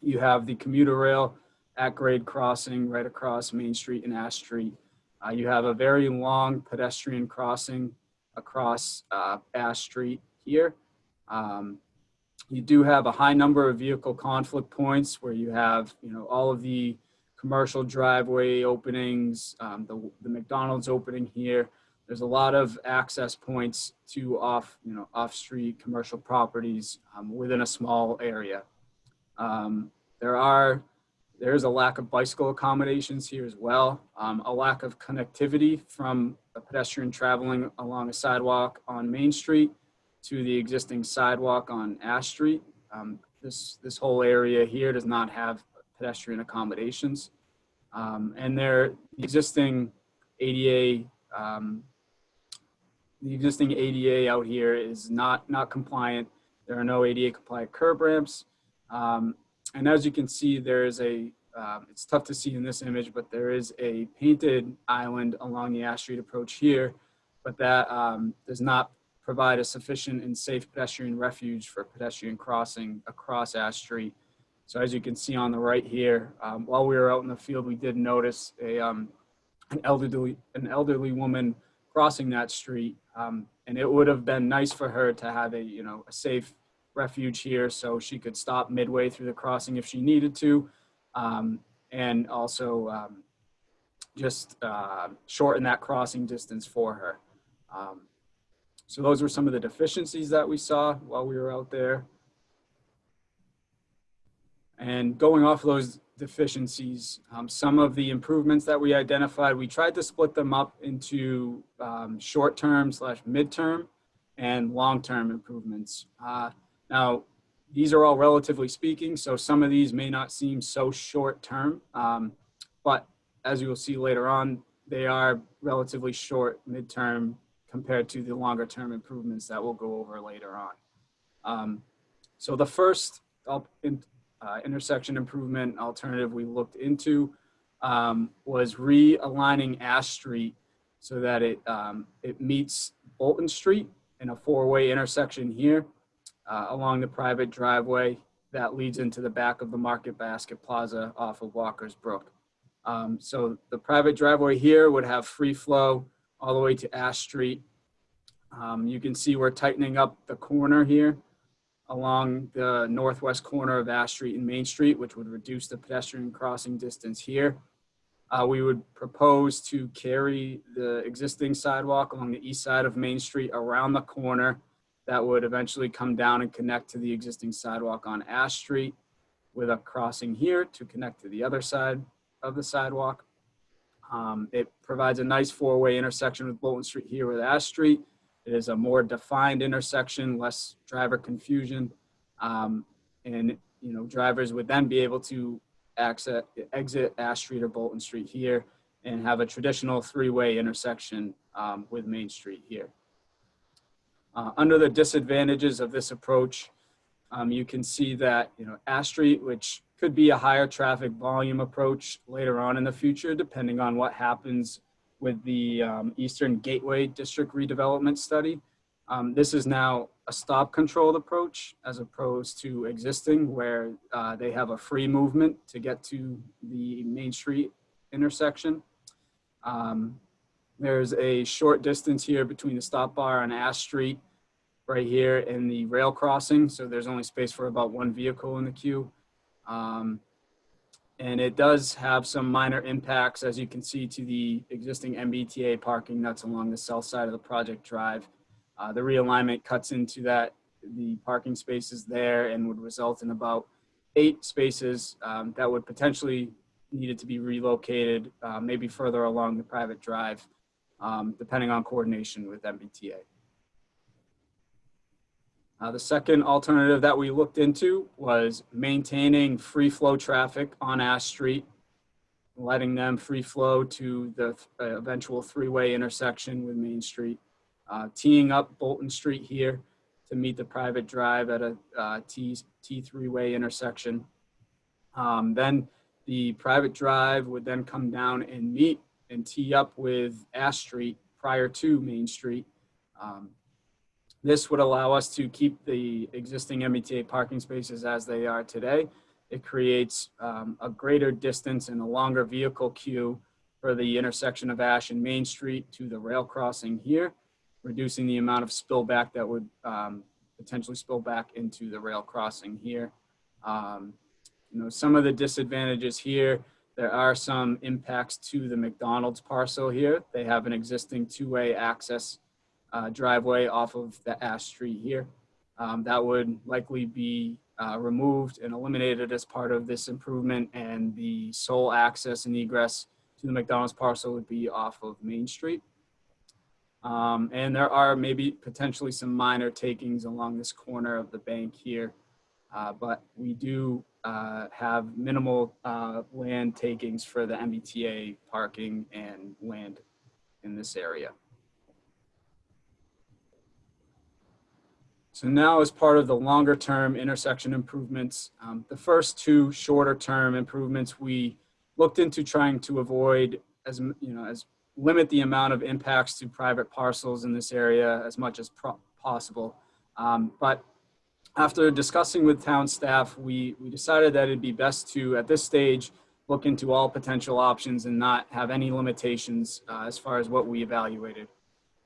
You have the commuter rail at grade crossing right across Main Street and Ash Street. Uh, you have a very long pedestrian crossing across uh, Ash Street here. Um, you do have a high number of vehicle conflict points where you have, you know, all of the commercial driveway openings, um, the, the McDonald's opening here. There's a lot of access points to off, you know, off-street commercial properties um, within a small area. Um, there are, there's a lack of bicycle accommodations here as well. Um, a lack of connectivity from a pedestrian traveling along a sidewalk on Main Street to the existing sidewalk on Ash Street. Um, this, this whole area here does not have pedestrian accommodations. Um, and there, the existing ADA, um, the existing ADA out here is not, not compliant. There are no ADA compliant curb ramps. Um, and as you can see, there is a, um, it's tough to see in this image, but there is a painted island along the Ash Street approach here, but that um, does not provide a sufficient and safe pedestrian refuge for pedestrian crossing across Ash Street. So as you can see on the right here, um, while we were out in the field, we did notice a, um, an elderly, an elderly woman crossing that street. Um, and it would have been nice for her to have a, you know, a safe refuge here so she could stop midway through the crossing if she needed to. Um, and also um, just uh, shorten that crossing distance for her. Um, so those were some of the deficiencies that we saw while we were out there. And going off those deficiencies, um, some of the improvements that we identified, we tried to split them up into um, short-term slash midterm and long-term improvements. Uh, now, these are all relatively speaking, so some of these may not seem so short-term, um, but as you will see later on, they are relatively short midterm compared to the longer-term improvements that we'll go over later on. Um, so the first in, uh, intersection improvement alternative we looked into um, was realigning Ash Street so that it, um, it meets Bolton Street in a four-way intersection here uh, along the private driveway that leads into the back of the Market Basket Plaza off of Walker's Brook. Um, so the private driveway here would have free flow all the way to Ash Street. Um, you can see we're tightening up the corner here along the northwest corner of Ash Street and Main Street, which would reduce the pedestrian crossing distance here. Uh, we would propose to carry the existing sidewalk along the east side of Main Street around the corner that would eventually come down and connect to the existing sidewalk on Ash Street with a crossing here to connect to the other side of the sidewalk. Um, it provides a nice four-way intersection with Bolton Street here with Ash Street. It is a more defined intersection, less driver confusion. Um, and, you know, drivers would then be able to access, exit Ash Street or Bolton Street here and have a traditional three-way intersection um, with Main Street here. Uh, Under the disadvantages of this approach, um, you can see that, you know, Ash Street, which could be a higher traffic volume approach later on in the future, depending on what happens with the um, Eastern Gateway District redevelopment study. Um, This is now a stop controlled approach as opposed to existing where uh, they have a free movement to get to the Main Street intersection. Um, There's a short distance here between the stop bar on Ash Street right here in the rail crossing. So there's only space for about one vehicle in the queue. Um, and it does have some minor impacts, as you can see, to the existing MBTA parking that's along the south side of the project drive. Uh, the realignment cuts into that, the parking spaces there and would result in about eight spaces um, that would potentially needed to be relocated, uh, maybe further along the private drive, um, depending on coordination with MBTA. Uh, the second alternative that we looked into was maintaining free flow traffic on Ash Street, letting them free flow to the uh, eventual three-way intersection with Main Street, uh, teeing up Bolton Street here to meet the private drive at a uh, T, T three-way intersection. Um, then the private drive would then come down and meet and tee up with Ash Street prior to Main Street. Um, this would allow us to keep the existing MBTA parking spaces as they are today. It creates um, a greater distance and a longer vehicle queue for the intersection of Ash and Main Street to the rail crossing here, reducing the amount of spillback that would um, potentially spill back into the rail crossing here. Um, you know, some of the disadvantages here, there are some impacts to the McDonald's parcel here. They have an existing two-way access uh, driveway off of the Ash Street here. Um, that would likely be uh, removed and eliminated as part of this improvement and the sole access and egress to the McDonald's parcel would be off of Main Street. Um, and there are maybe potentially some minor takings along this corner of the bank here. Uh, but we do uh, have minimal uh, land takings for the MBTA parking and land in this area. So now as part of the longer term intersection improvements, um, the first two shorter term improvements, we looked into trying to avoid as, you know, as limit the amount of impacts to private parcels in this area as much as possible. Um, But after discussing with town staff, we, we decided that it'd be best to, at this stage, look into all potential options and not have any limitations uh, as far as what we evaluated.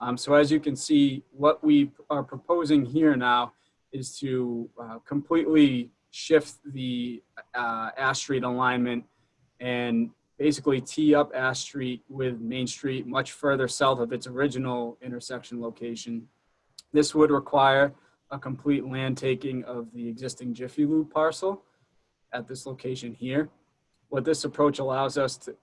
Um, so as you can see, what we are proposing here now is to uh, completely shift the uh, Ash Street alignment and basically tee up Ash Street with Main Street much further south of its original intersection location. This would require a complete land taking of the existing Jiffy Lube parcel at this location here. What this approach allows us to,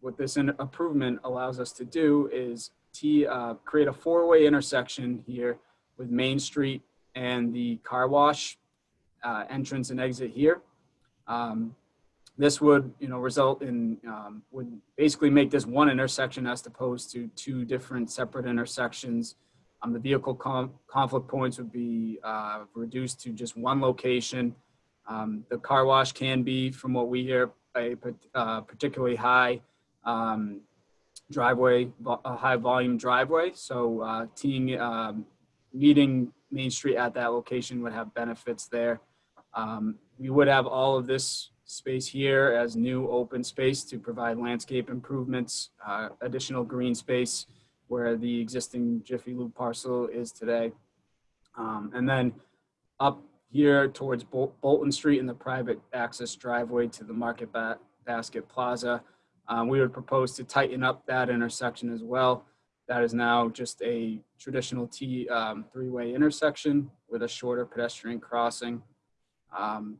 what this improvement allows us to do is T, uh, create a four-way intersection here with Main Street and the car wash uh, entrance and exit here. Um, this would, you know, result in, um, would basically make this one intersection as opposed to two different separate intersections. Um, the vehicle conflict points would be uh, reduced to just one location. Um, the car wash can be, from what we hear, a uh, particularly high um, driveway, a high volume driveway. So uh, teeing, um, meeting Main Street at that location would have benefits there. Um, we would have all of this space here as new open space to provide landscape improvements, uh, additional green space where the existing Jiffy Lube parcel is today. Um, and then up here towards Bol- Bolton Street and the private access driveway to the Market Ba- Basket Plaza, um, we would propose to tighten up that intersection as well. That is now just a traditional T um, three-way intersection with a shorter pedestrian crossing. Um,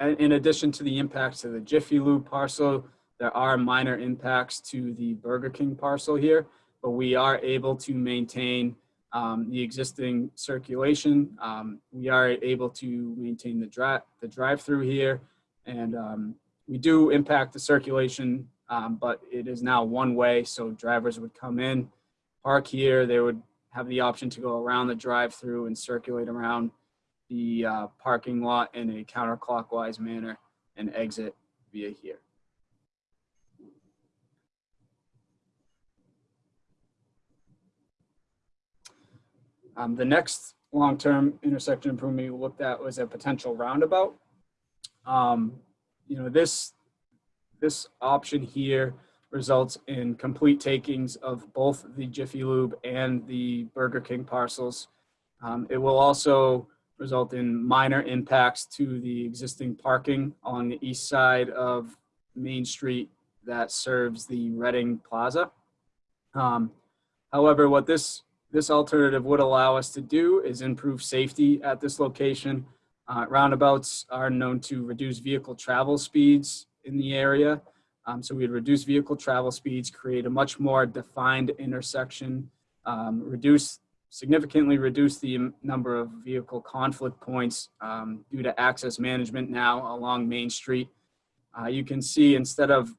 and in addition to the impacts to the Jiffy Lube parcel, there are minor impacts to the Burger King parcel here, but we are able to maintain um, the existing circulation. Um, we are able to maintain the drive, the drive-through here. And um, we do impact the circulation, um, but it is now one way. So drivers would come in, park here, they would have the option to go around the drive-through and circulate around the uh, parking lot in a counterclockwise manner and exit via here. Um, the next long-term intersection improvement we looked at was a potential roundabout. Um, you know, this, this option here results in complete takings of both the Jiffy Lube and the Burger King parcels. Um, it will also result in minor impacts to the existing parking on the east side of Main Street that serves the Reading Plaza. Um, however, what this this alternative would allow us to do is improve safety at this location. Uh, roundabouts are known to reduce vehicle travel speeds in the area. Um, so we'd reduce vehicle travel speeds, create a much more defined intersection, um, reduce significantly reduce the number of vehicle conflict points um, due to access management now along Main Street. Uh, you can see instead of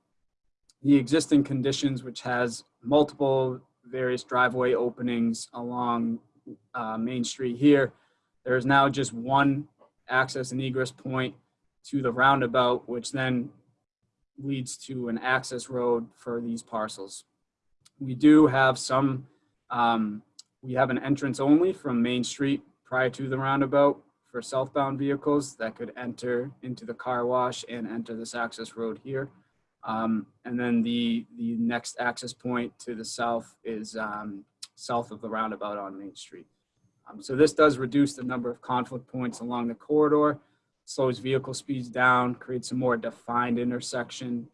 the existing conditions, which has multiple various driveway openings along uh, Main Street here. There is now just one access and egress point to the roundabout, which then leads to an access road for these parcels. We do have some, um, we have an entrance only from Main Street prior to the roundabout for southbound vehicles that could enter into the car wash and enter this access road here. Um, and then the, the next access point to the south is um, south of the roundabout on Main Street. Um, so this does reduce the number of conflict points along the corridor, slows vehicle speeds down, creates a more defined intersection,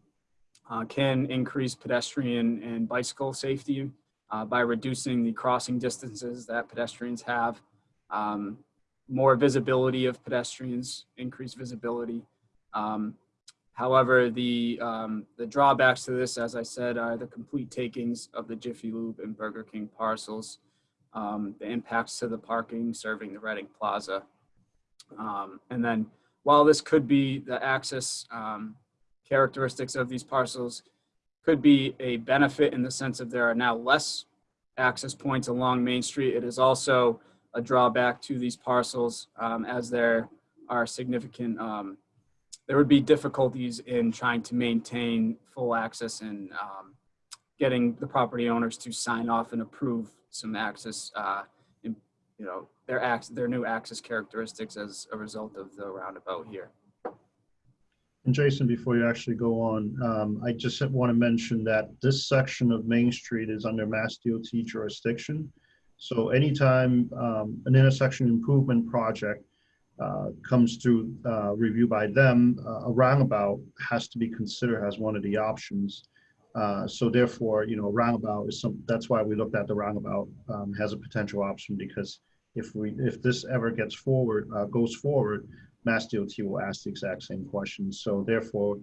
uh, can increase pedestrian and bicycle safety uh, by reducing the crossing distances that pedestrians have, um, more visibility of pedestrians, increased visibility. Um, However, the, um, the drawbacks to this, as I said, are the complete takings of the Jiffy Lube and Burger King parcels, um, the impacts to the parking serving the Reading Plaza. Um, and then while this could be the access um, characteristics of these parcels could be a benefit in the sense of there are now less access points along Main Street, it is also a drawback to these parcels um, as there are significant um, there would be difficulties in trying to maintain full access and um, getting the property owners to sign off and approve some access, uh, in, you know, their their new access characteristics as a result of the roundabout here. And Jason, before you actually go on, um, I just want to mention that this section of Main Street is under Mass DOT jurisdiction. So anytime um, an intersection improvement project uh, comes through uh, review by them, uh, a roundabout has to be considered as one of the options. Uh, so therefore, you know, roundabout is some, that's why we looked at the roundabout um, a potential option because if we, if this ever gets forward, uh, goes forward, Mass DOT will ask the exact same questions. So therefore,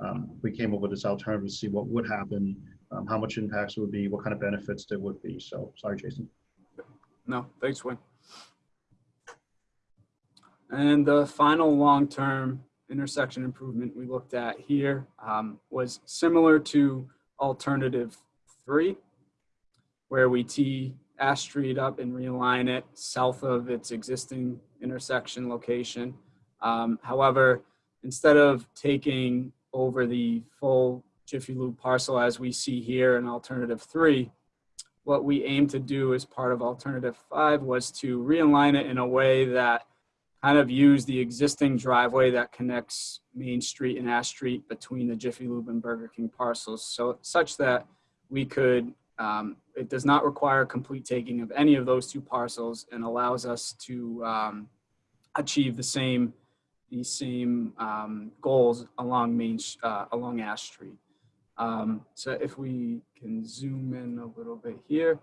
um, we came up with this alternative to see what would happen, um, how much impacts would be, what kind of benefits there would be. So sorry, Jason. No, thanks, Wayne. And the final long-term intersection improvement we looked at here um, was similar to alternative three, where we tee Ash Street up and realign it south of its existing intersection location. Um, however, instead of taking over the full Jiffy Lube parcel as we see here in alternative three, what we aim to do as part of alternative five was to realign it in a way that kind of use the existing driveway that connects Main Street and Ash Street between the Jiffy Lube and Burger King parcels. So such that we could, um, it does not require complete taking of any of those two parcels and allows us to um, achieve the same, the same um, goals along Main, uh, along Ash Street. Um, so if we can zoom in a little bit here.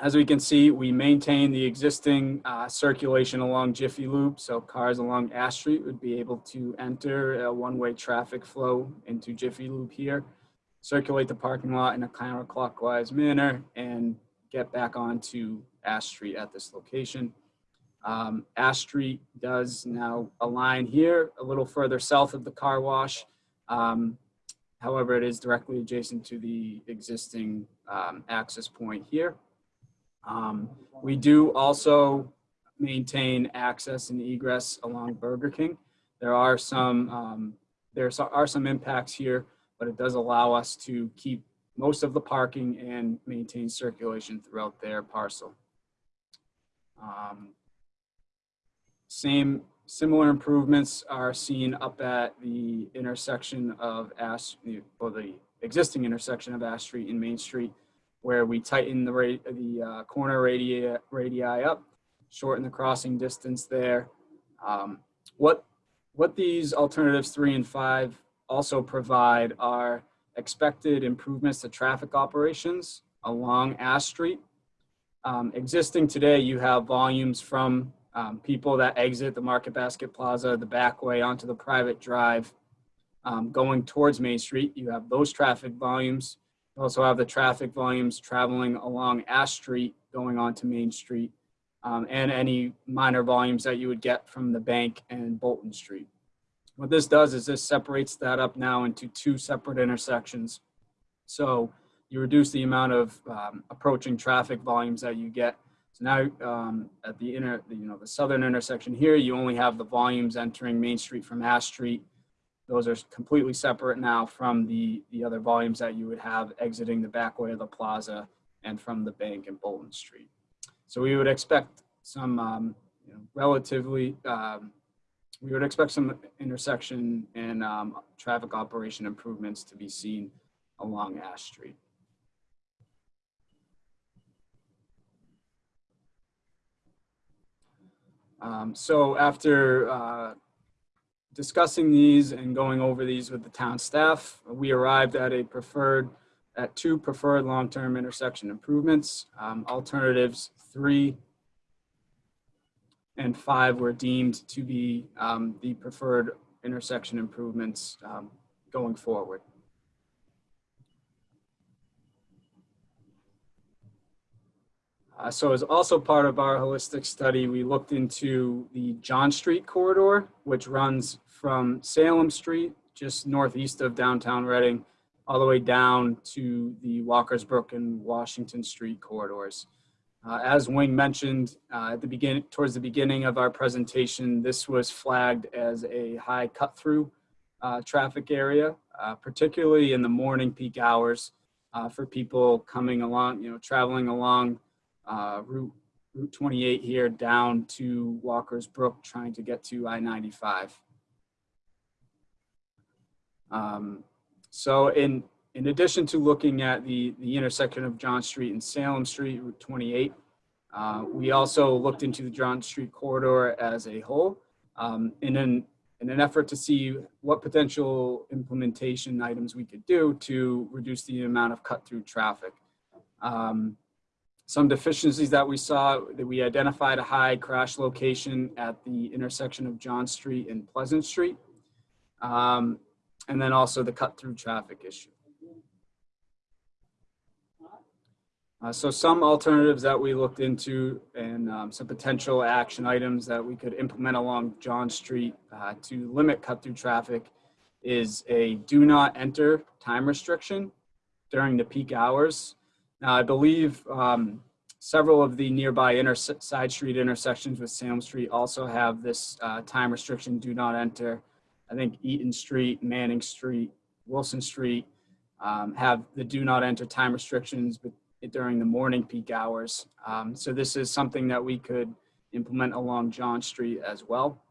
As we can see, we maintain the existing uh, circulation along Jiffy Lube, so cars along Ash Street would be able to enter a one-way traffic flow into Jiffy Lube here, circulate the parking lot in a counterclockwise manner, and get back onto Ash Street at this location. Um, Ash Street does now align here a little further south of the car wash. Um, however, it is directly adjacent to the existing um, access point here. Um, we do also maintain access and egress along Burger King. There are some um, there are some impacts here, but it does allow us to keep most of the parking and maintain circulation throughout their parcel. Um, same, similar improvements are seen up at the intersection of Ash, or the existing intersection of Ash Street and Main Street, where we tighten the the uh, corner radii, radii up, shorten the crossing distance there. Um, what, what these alternatives three and five also provide are expected improvements to traffic operations along Ash Street. Um, existing today, you have volumes from um, people that exit the Market Basket Plaza, the back way onto the private drive, um, going towards Main Street. You have those traffic volumes. You also have the traffic volumes traveling along Ash Street, going onto Main Street, um, and any minor volumes that you would get from the bank and Bolton Street. What this does is this separates that up now into two separate intersections. So you reduce the amount of um, approaching traffic volumes that you get. So now um, at the inner, you know, the southern intersection here, you only have the volumes entering Main Street from Ash Street. Those are completely separate now from the, the other volumes that you would have exiting the back way of the plaza and from the bank and Bolton Street. So we would expect some um, you know, relatively um, we would expect some intersection and um, traffic operation improvements to be seen along Ash Street. Um, so after uh, discussing these and going over these with the town staff, we arrived at a preferred, at two preferred long-term intersection improvements. Um, alternatives three and five were deemed to be um, the preferred intersection improvements um, going forward. Uh, so as also part of our holistic study, we looked into the John Street corridor, which runs from Salem Street, just northeast of downtown Reading, all the way down to the Walker's Brook and Washington Street corridors. Uh, as Wing mentioned uh, at the beginning, towards the beginning of our presentation, this was flagged as a high cut through uh, traffic area, uh, particularly in the morning peak hours uh, for people coming along, you know, traveling along uh, Route, Route 28 here down to Walker's Brook, trying to get to I-95. Um, so in in addition to looking at the, the intersection of John Street and Salem Street, Route 28, uh, we also looked into the John Street corridor as a whole um, in, an, in an effort to see what potential implementation items we could do to reduce the amount of cut-through traffic. Um, some deficiencies that we saw, that we identified a high crash location at the intersection of John Street and Pleasant Street. Um, and then also the cut-through traffic issue. Uh, so some alternatives that we looked into and um, some potential action items that we could implement along John Street uh, to limit cut through traffic is a do not enter time restriction during the peak hours. Now I believe um, several of the nearby side street intersections with Salem Street also have this uh, time restriction do not enter. I think Eaton Street, Manning Street, Wilson Street um, have the do not enter time restrictions, during the morning peak hours. Um, so this is something that we could implement along John Street as well.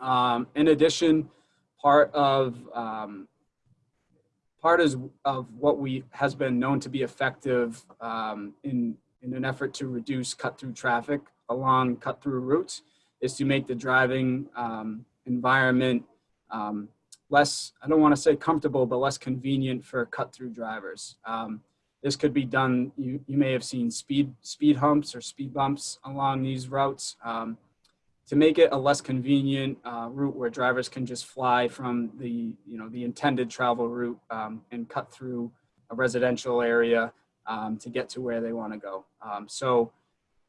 Um, in addition, part of um, part is of what we has been known to be effective um, in in an effort to reduce cut through traffic along cut through routes is to make the driving um, environment um, less, I don't want to say comfortable, but less convenient for cut through drivers. Um, this could be done, you, you may have seen speed, speed humps or speed bumps along these routes um, to make it a less convenient uh, route where drivers can just fly from the, you know, the intended travel route um, and cut through a residential area. um, to get to where they want to go. Um, so,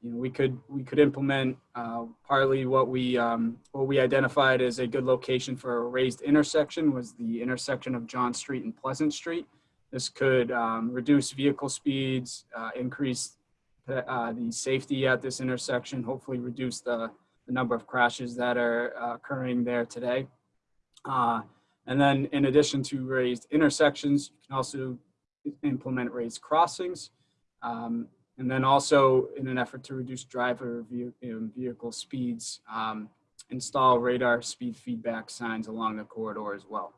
you know, we could we could implement uh, partly what we um, what we identified as a good location for a raised intersection was the intersection of John Street and Pleasant Street. This could um, reduce vehicle speeds, uh, increase uh, the safety at this intersection, hopefully reduce the, the number of crashes that are uh, occurring there today. Uh, and then in addition to raised intersections, you can also implement raised crossings. Um, and then also in an effort to reduce driver vehicle speeds, um, install radar speed feedback signs along the corridor as well.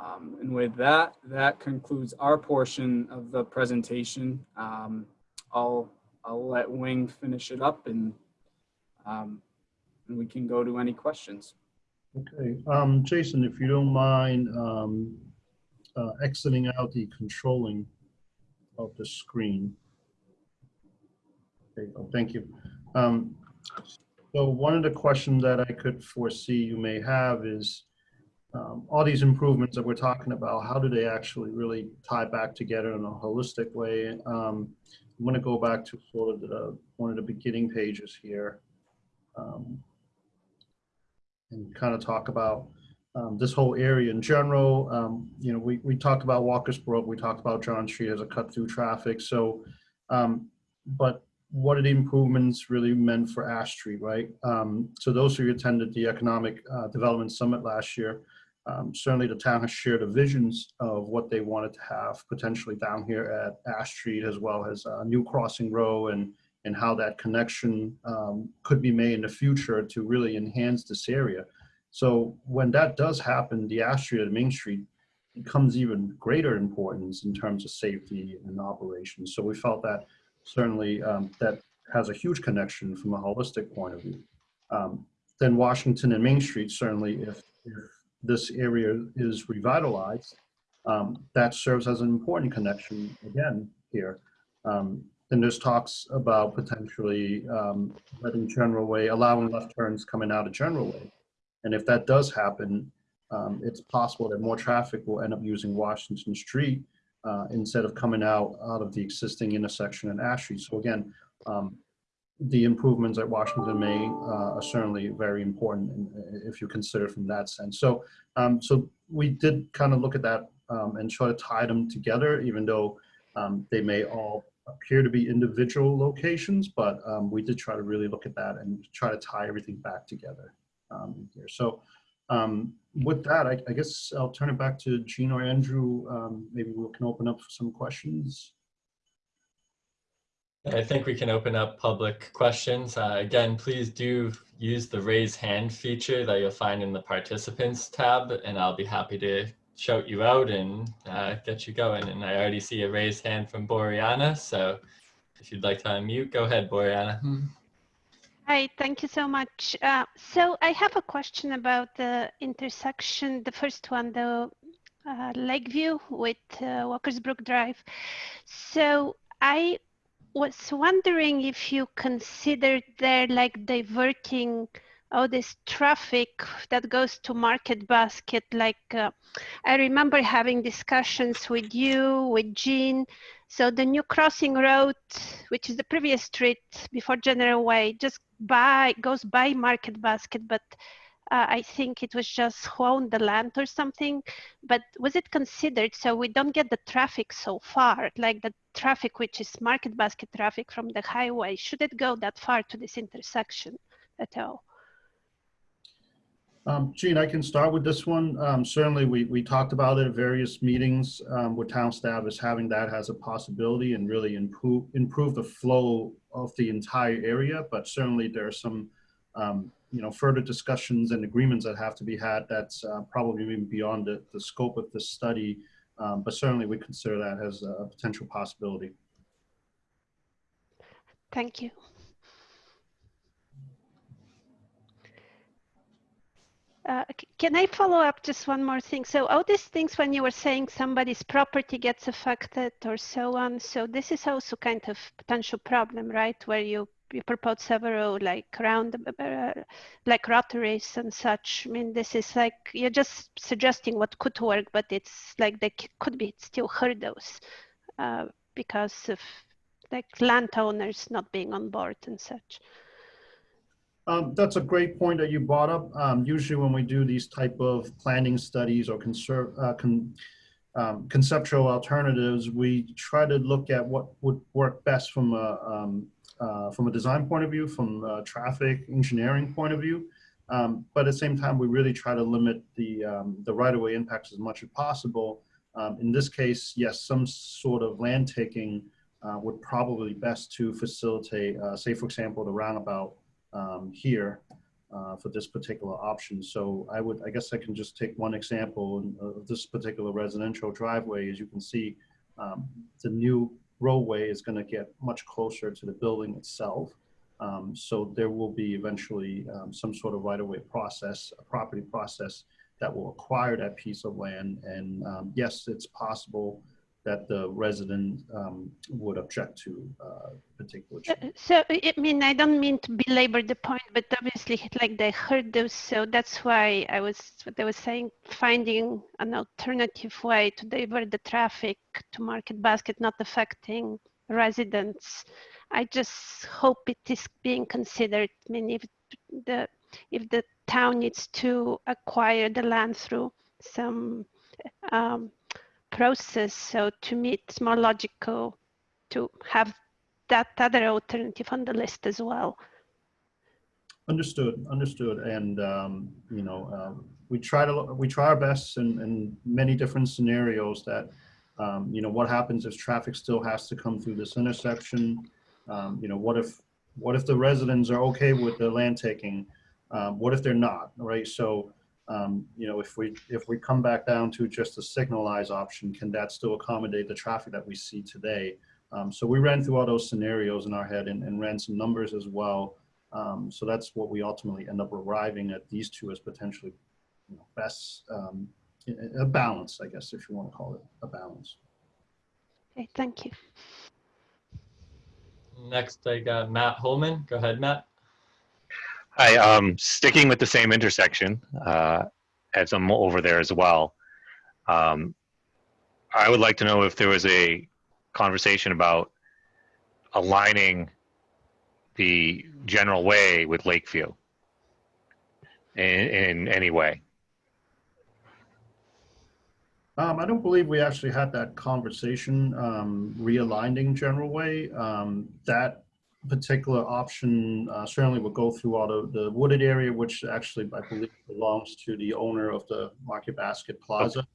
Um, and with that, that concludes our portion of the presentation. Um, I'll, I'll let Wing finish it up and, um, and we can go to any questions. Okay, um, Jason, if you don't mind, um, uh, exiting out the controlling of the screen. Okay, oh, thank you. Um, so one of the questions that I could foresee you may have is, um, all these improvements that we're talking about, how do they actually really tie back together in a holistic way? Um, I'm going to go back to sort of the, one of the beginning pages here um, and kind of talk about um, this whole area in general. Um, you know, we, we talked about Walker's Brook, we talked about John Street as a cut through traffic. So, um, but what are the improvements really meant for Ash Street, right? Um, so those who attended the Economic uh, Development Summit last year, um, certainly the town has shared the visions of what they wanted to have potentially down here at Ash Street as well as uh, New Crossing Road and, and how that connection um, could be made in the future to really enhance this area. So when that does happen, the Ash Street and Main Street becomes even greater importance in terms of safety and operations. So we felt that certainly um, that has a huge connection from a holistic point of view. Um, then Washington and Main Street, certainly if, if this area is revitalized, um, that serves as an important connection again here. Um, and there's talks about potentially um, letting General Way, allowing left turns coming out of General Way. And if that does happen, um, it's possible that more traffic will end up using Washington Street uh, instead of coming out out of the existing intersection in Ash Street. So again, um, the improvements at Washington May uh, are certainly very important if you consider from that sense. So, um, so we did kind of look at that um, and try to tie them together, even though um, they may all appear to be individual locations, but um, we did try to really look at that and try to tie everything back together um, here. So um, with that, I, I, guess I'll turn it back to Gene or Andrew. maybe we can open up for some questions. I think we can open up public questions. Uh, again, please do use the raise hand feature that you'll find in the participants tab, and I'll be happy to shout you out and uh, get you going. And I already see a raised hand from Boriana, so if you'd like to unmute, go ahead, Boriana. Hi, thank you so much. Uh, so I have a question about the intersection, the first one, the uh, Lakeview with uh, Walker's Brook Drive. So I was wondering if you considered there like diverting all this traffic that goes to market basket like uh, i remember having discussions with you with jean. So the new crossing road which is the previous street before general way just by goes by market basket but uh, I think it was just owned the land or something, but was it considered so we don't get the traffic so far, like the traffic which is market basket traffic from the highway, should it go that far to this intersection at all? Um, Gene, I can start with this one. Um, certainly, we, we talked about it at various meetings um, with town staff as having that as a possibility and really improve improve the flow of the entire area. But certainly, there are some um, you know, further discussions and agreements that have to be had that's uh, probably even beyond the, the scope of the study. Um, but certainly we consider that as a potential possibility. Thank you. Uh, can I follow up just one more thing? So all these things when you were saying somebody's property gets affected or so on, so this is also kind of potential problem, right? Where you you propose several like round, uh, like rotaries and such. I mean, this is like you're just suggesting what could work, but it's like there could be still hurdles uh, because of like landowners not being on board and such. Um, that's a great point that you brought up. Um, usually when we do these type of planning studies or conserve, uh, con, um, conceptual alternatives, we try to look at what would work best from a, um, uh, from a design point of view, from a traffic engineering point of view. Um, but at the same time, we really try to limit the, um, the right-of-way impacts as much as possible. Um, in this case, yes, some sort of land taking uh, would probably best to facilitate, uh, say, for example, the roundabout um, here uh, for this particular option. So I would, I guess I can just take one example of this particular residential driveway. As you can see, um, the new roadway is going to get much closer to the building itself. Um, so there will be eventually um, some sort of right-of-way process, a property process that will acquire that piece of land. And um, yes, it's possible that the resident um, would object to uh, particular Uh, change. So, I mean, I don't mean to belabor the point, but obviously, like they heard those, so that's why I was, what I was saying, finding an alternative way to divert the traffic to Market Basket, not affecting residents. I just hope it is being considered. I mean, if the, if the town needs to acquire the land through some um, process, so to me, it's more logical to have that other alternative on the list as well. Understood, understood. And, um, you know, um, we try to, we try our best in, in many different scenarios that, um, you know, what happens if traffic still has to come through this intersection? Um, you know, what if, what if the residents are okay with the land taking? Um, what if they're not, right? So, um, you know, if we, if we come back down to just a signalized option, can that still accommodate the traffic that we see today? Um, so we ran through all those scenarios in our head and, and ran some numbers as well. Um, so that's what we ultimately end up arriving at these two as potentially you know, best, um, a a balance, I guess, if you want to call it a balance. Okay, thank you. Next, I got Matt Holman. Go ahead, Matt. Hi, um, sticking with the same intersection, uh, as I'm over there as well. Um, I would like to know if there was a conversation about aligning the general way with Lakeview in, in any way. Um, I don't believe we actually had that conversation, um, realigning general way. Um, that particular option uh, certainly would go through all the, the wooded area, which actually I believe belongs to the owner of the Market Basket Plaza.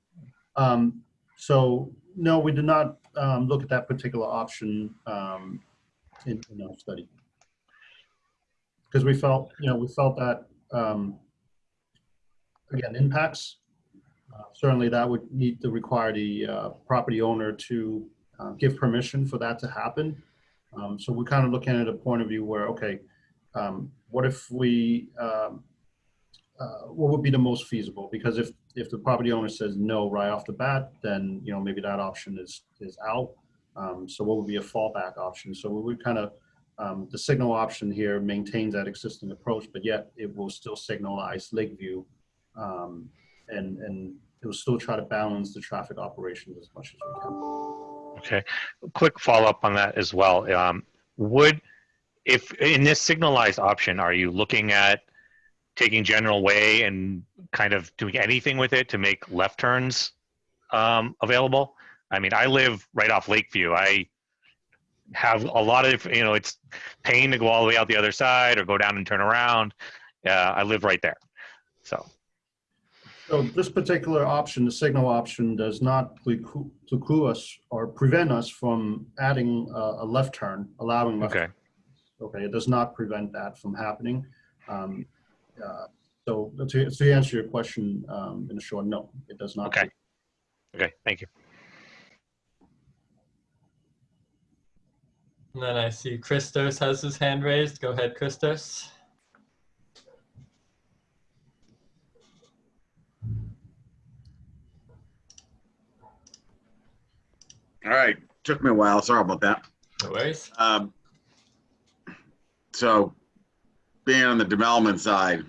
Um, so no, we did not um, look at that particular option um, in, in our study. Because we felt, you know, we felt that, um, again, impacts, uh, certainly that would need to require the uh, property owner to uh, give permission for that to happen. Um, So we're kind of looking at a point of view where, okay, um, what if we, um, uh, what would be the most feasible? Because if, if the property owner says no right off the bat, then, you know, maybe that option is, is out. Um, So what would be a fallback option? So we would kind of, um, the signal option here maintains that existing approach, but yet it will still signalize Lakeview. um, And, and it will still try to balance the traffic operations as much as we can. Okay, quick follow-up on that as well. Um, would, if, in this signalized option, are you looking at taking general way and kind of doing anything with it to make left turns um, available? I mean, I live right off Lakeview. I have a lot of, you know, it's pain to go all the way out the other side or go down and turn around. Uh, I live right there. So, So this particular option, the signal option, does not preclude preclude us or prevent us from adding a, a left turn, allowing left. okay, Okay, it does not prevent that from happening. Um, uh, So to, to answer your question, um, in a short, no, it does not. Okay. okay, thank you. And then I see Christos has his hand raised. Go ahead, Christos. All right, took me a while. Sorry about that. No worries. Um, so being on the development side,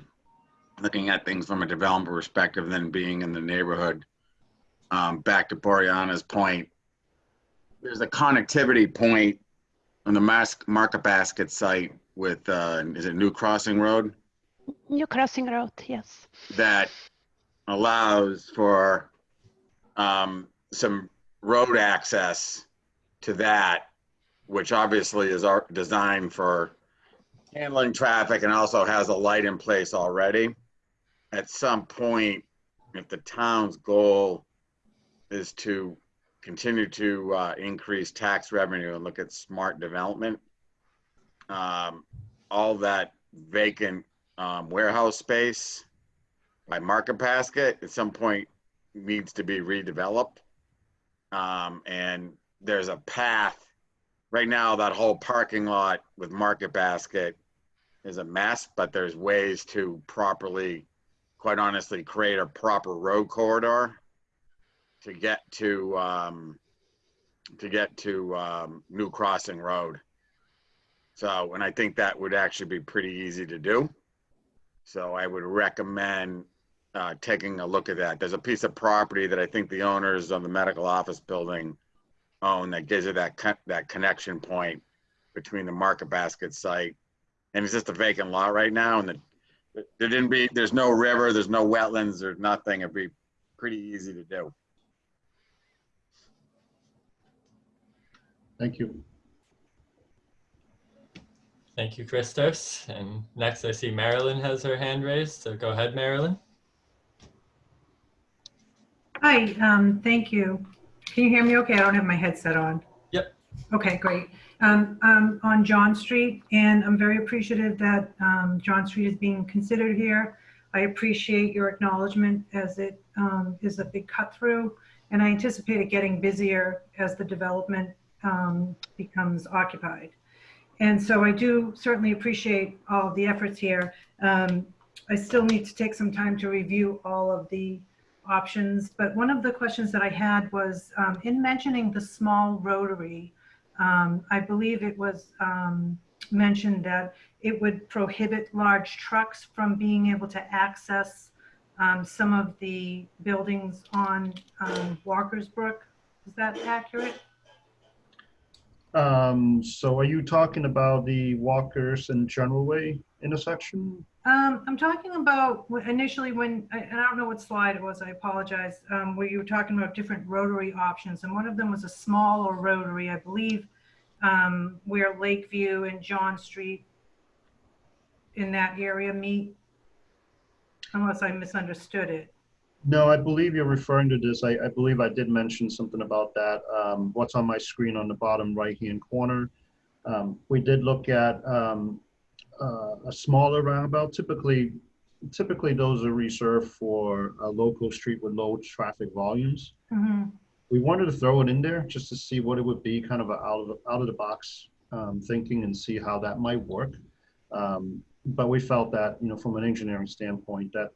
looking at things from a development perspective, then being in the neighborhood, um, back to Boriana's point, there's a connectivity point on the mask Market Basket site with, uh, is it New Crossing Road? New Crossing Road, yes. that allows for um, some road access to that, which obviously is our designed for handling traffic and also has a light in place already. At some point, if the town's goal is to continue to uh, increase tax revenue and look at smart development, um, all that vacant um, warehouse space by Market Basket at some point needs to be redeveloped. Um, and there's a path. Right now, that whole parking lot with Market Basket is a mess, but there's ways to properly, quite honestly, create a proper road corridor to get to um, to get to um, New Crossing Road. So, and I think that would actually be pretty easy to do. So I would recommend uh, taking a look at that. There's a piece of property that I think the owners of the medical office building own that gives you that con- that connection point between the Market Basket site and it's just a vacant lot right now. And the, there didn't be there's no river, there's no wetlands, there's nothing. It'd be pretty easy to do. Thank you. Thank you, Christos. And next I see Marilyn has her hand raised, so go ahead, Marilyn. Hi, um, thank you. Can you hear me okay? I don't have my headset on. Yep. Okay, great. Um, um, on John Street, and I'm very appreciative that, um, John Street is being considered here. I appreciate your acknowledgement as it, um, is a big cut through, and I anticipate it getting busier as the development, um, becomes occupied. And so I do certainly appreciate all of the efforts here. Um, I still need to take some time to review all of the options, but one of the questions that I had was um, in mentioning the small rotary, um, I believe it was um, mentioned that it would prohibit large trucks from being able to access um, some of the buildings on um, Walker's Brook. Is that accurate? Um, so are you talking about the Walkers and General Way intersection? Um, I'm talking about initially when, I- and I don't know what slide it was, I apologize, um, where you were talking about different rotary options, and one of them was a smaller rotary, I believe, um, where Lakeview and John Street in that area meet, unless I misunderstood it. No, I believe you're referring to this. I, I believe I did mention something about that. Um, what's on my screen on the bottom right-hand corner. Um, we did look at, um, uh, a smaller roundabout. Typically, typically those are reserved for a local street with low traffic volumes. Mhm. We wanted to throw it in there just to see what it would be, kind of a out of, the out of the box, um, thinking and see how that might work. Um, but we felt that, you know, from an engineering standpoint, that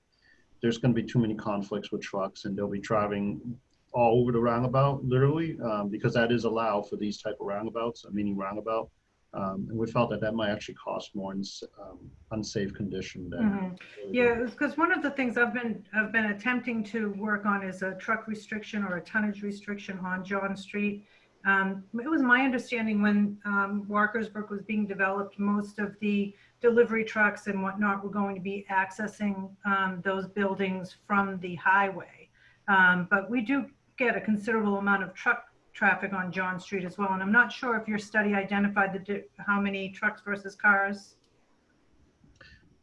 there's going to be too many conflicts with trucks and they'll be driving all over the roundabout, literally, um, because that is allowed for these type of roundabouts, a mini roundabout. Um, and we felt that that might actually cost more in um, unsafe condition than. Mhm. Yeah, because one of the things I've been, I've been attempting to work on is a truck restriction or a tonnage restriction on John Street. Um, It was my understanding when um, Walker's Brook was being developed, most of the delivery trucks and whatnot were going to be accessing um, those buildings from the highway. Um, But we do get a considerable amount of truck traffic on John Street as well. And I'm not sure if your study identified the, di- how many trucks versus cars.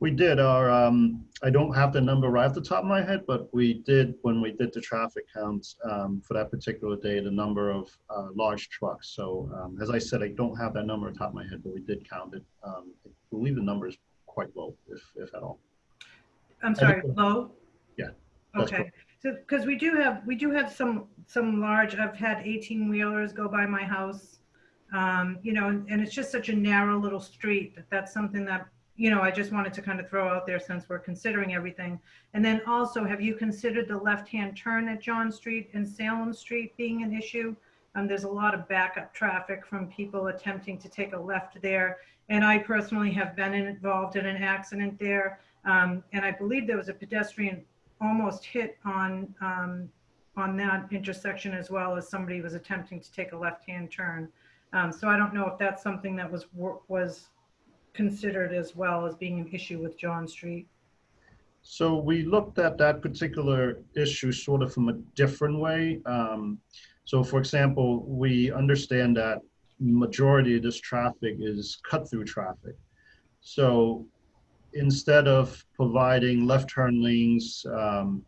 We did our, um, I don't have the number right off the top of my head, but we did, when we did the traffic counts, um, for that particular day, the number of, uh, large trucks. So, um, as I said, I don't have that number on top of my head, but we did count it. Um, I believe the number is quite low, if, if at all. I'm sorry, low? Yeah, Okay, so, because we do have, we do have some, some large, I've had 18 wheelers go by my house. Um, you know, and, and it's just such a narrow little street that that's something that, you know, I just wanted to kind of throw out there since we're considering everything. And then also, have you considered the left-hand turn at John Street and Salem Street being an issue? Um, there's a lot of backup traffic from people attempting to take a left there. And I personally have been involved in an accident there. Um, and I believe there was a pedestrian almost hit on, um, on that intersection as well as somebody was attempting to take a left-hand turn. Um, so I don't know if that's something that was, was considered as well as being an issue with John Street. So we looked at that particular issue sort of from a different way. Um, so for example, we understand that majority of this traffic is cut-through traffic. So instead of providing left turn lanes, um,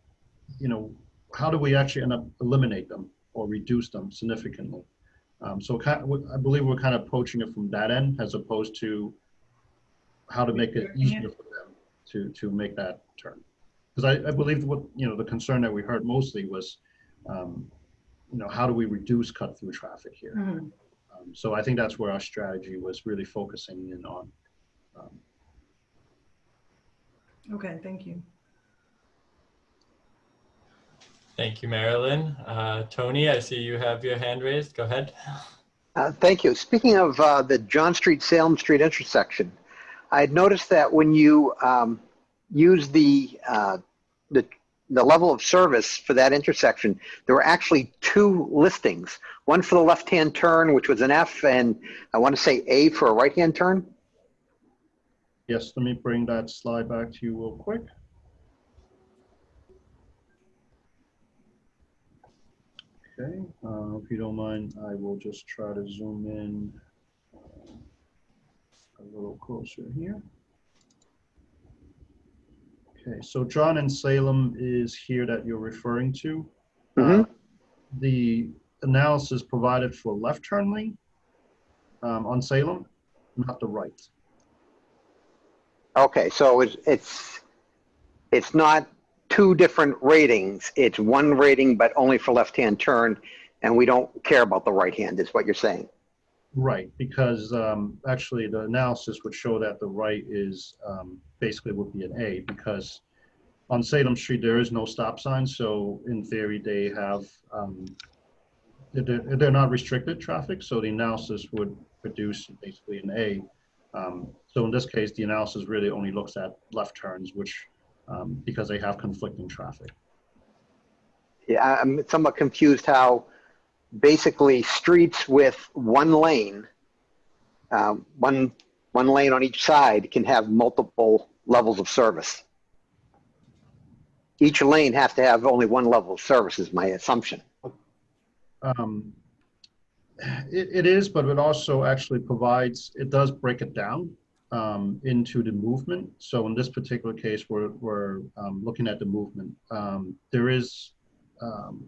you know, how do we actually end up eliminate them or reduce them significantly? Um, so kind of, I believe we're kind of approaching it from that end as opposed to how to make it easier for them to, to make that turn. Because I, I believe what, you know, the concern that we heard mostly was, um, you know, how do we reduce cut through traffic here? Mhm. Um, so I think that's where our strategy was really focusing in on. Okay, thank you. Thank you, Marilyn. Uh, Tony, I see you have your hand raised. Go ahead. Uh, Thank you. Speaking of uh, the John Street, Salem Street intersection, I had noticed that when you um, use the, uh, the, the level of service for that intersection, there were actually two listings. One for the left-hand turn, which was an F, and I want to say A for a right-hand turn. Yes, let me bring that slide back to you real quick. Okay, uh, if you don't mind, I will just try to zoom in uh, a little closer here. Okay, so John and Salem is here that you're referring to. Mhm. Uh, The analysis provided for left turn lane um, on Salem, not the right. Okay, so it's, it's, it's not two different ratings. It's one rating, but only for left-hand turn, and we don't care about the right hand, is what you're saying. Right, because um, actually the analysis would show that the right is um, basically would be an A because on Salem Street, there is no stop sign. So in theory, they have, um, they're, they're not restricted traffic. So the analysis would produce basically an A. So in this case, the analysis really only looks at left turns, which, um, because they have conflicting traffic. Yeah, I'm somewhat confused how basically streets with one lane, um, one, one lane on each side can have multiple levels of service. Each lane has to have only one level of service is my assumption. Um, It, it is, but it also actually provides, it does break it down um, into the movement. So in this particular case, we're, we're um, looking at the movement. Um, There is, um,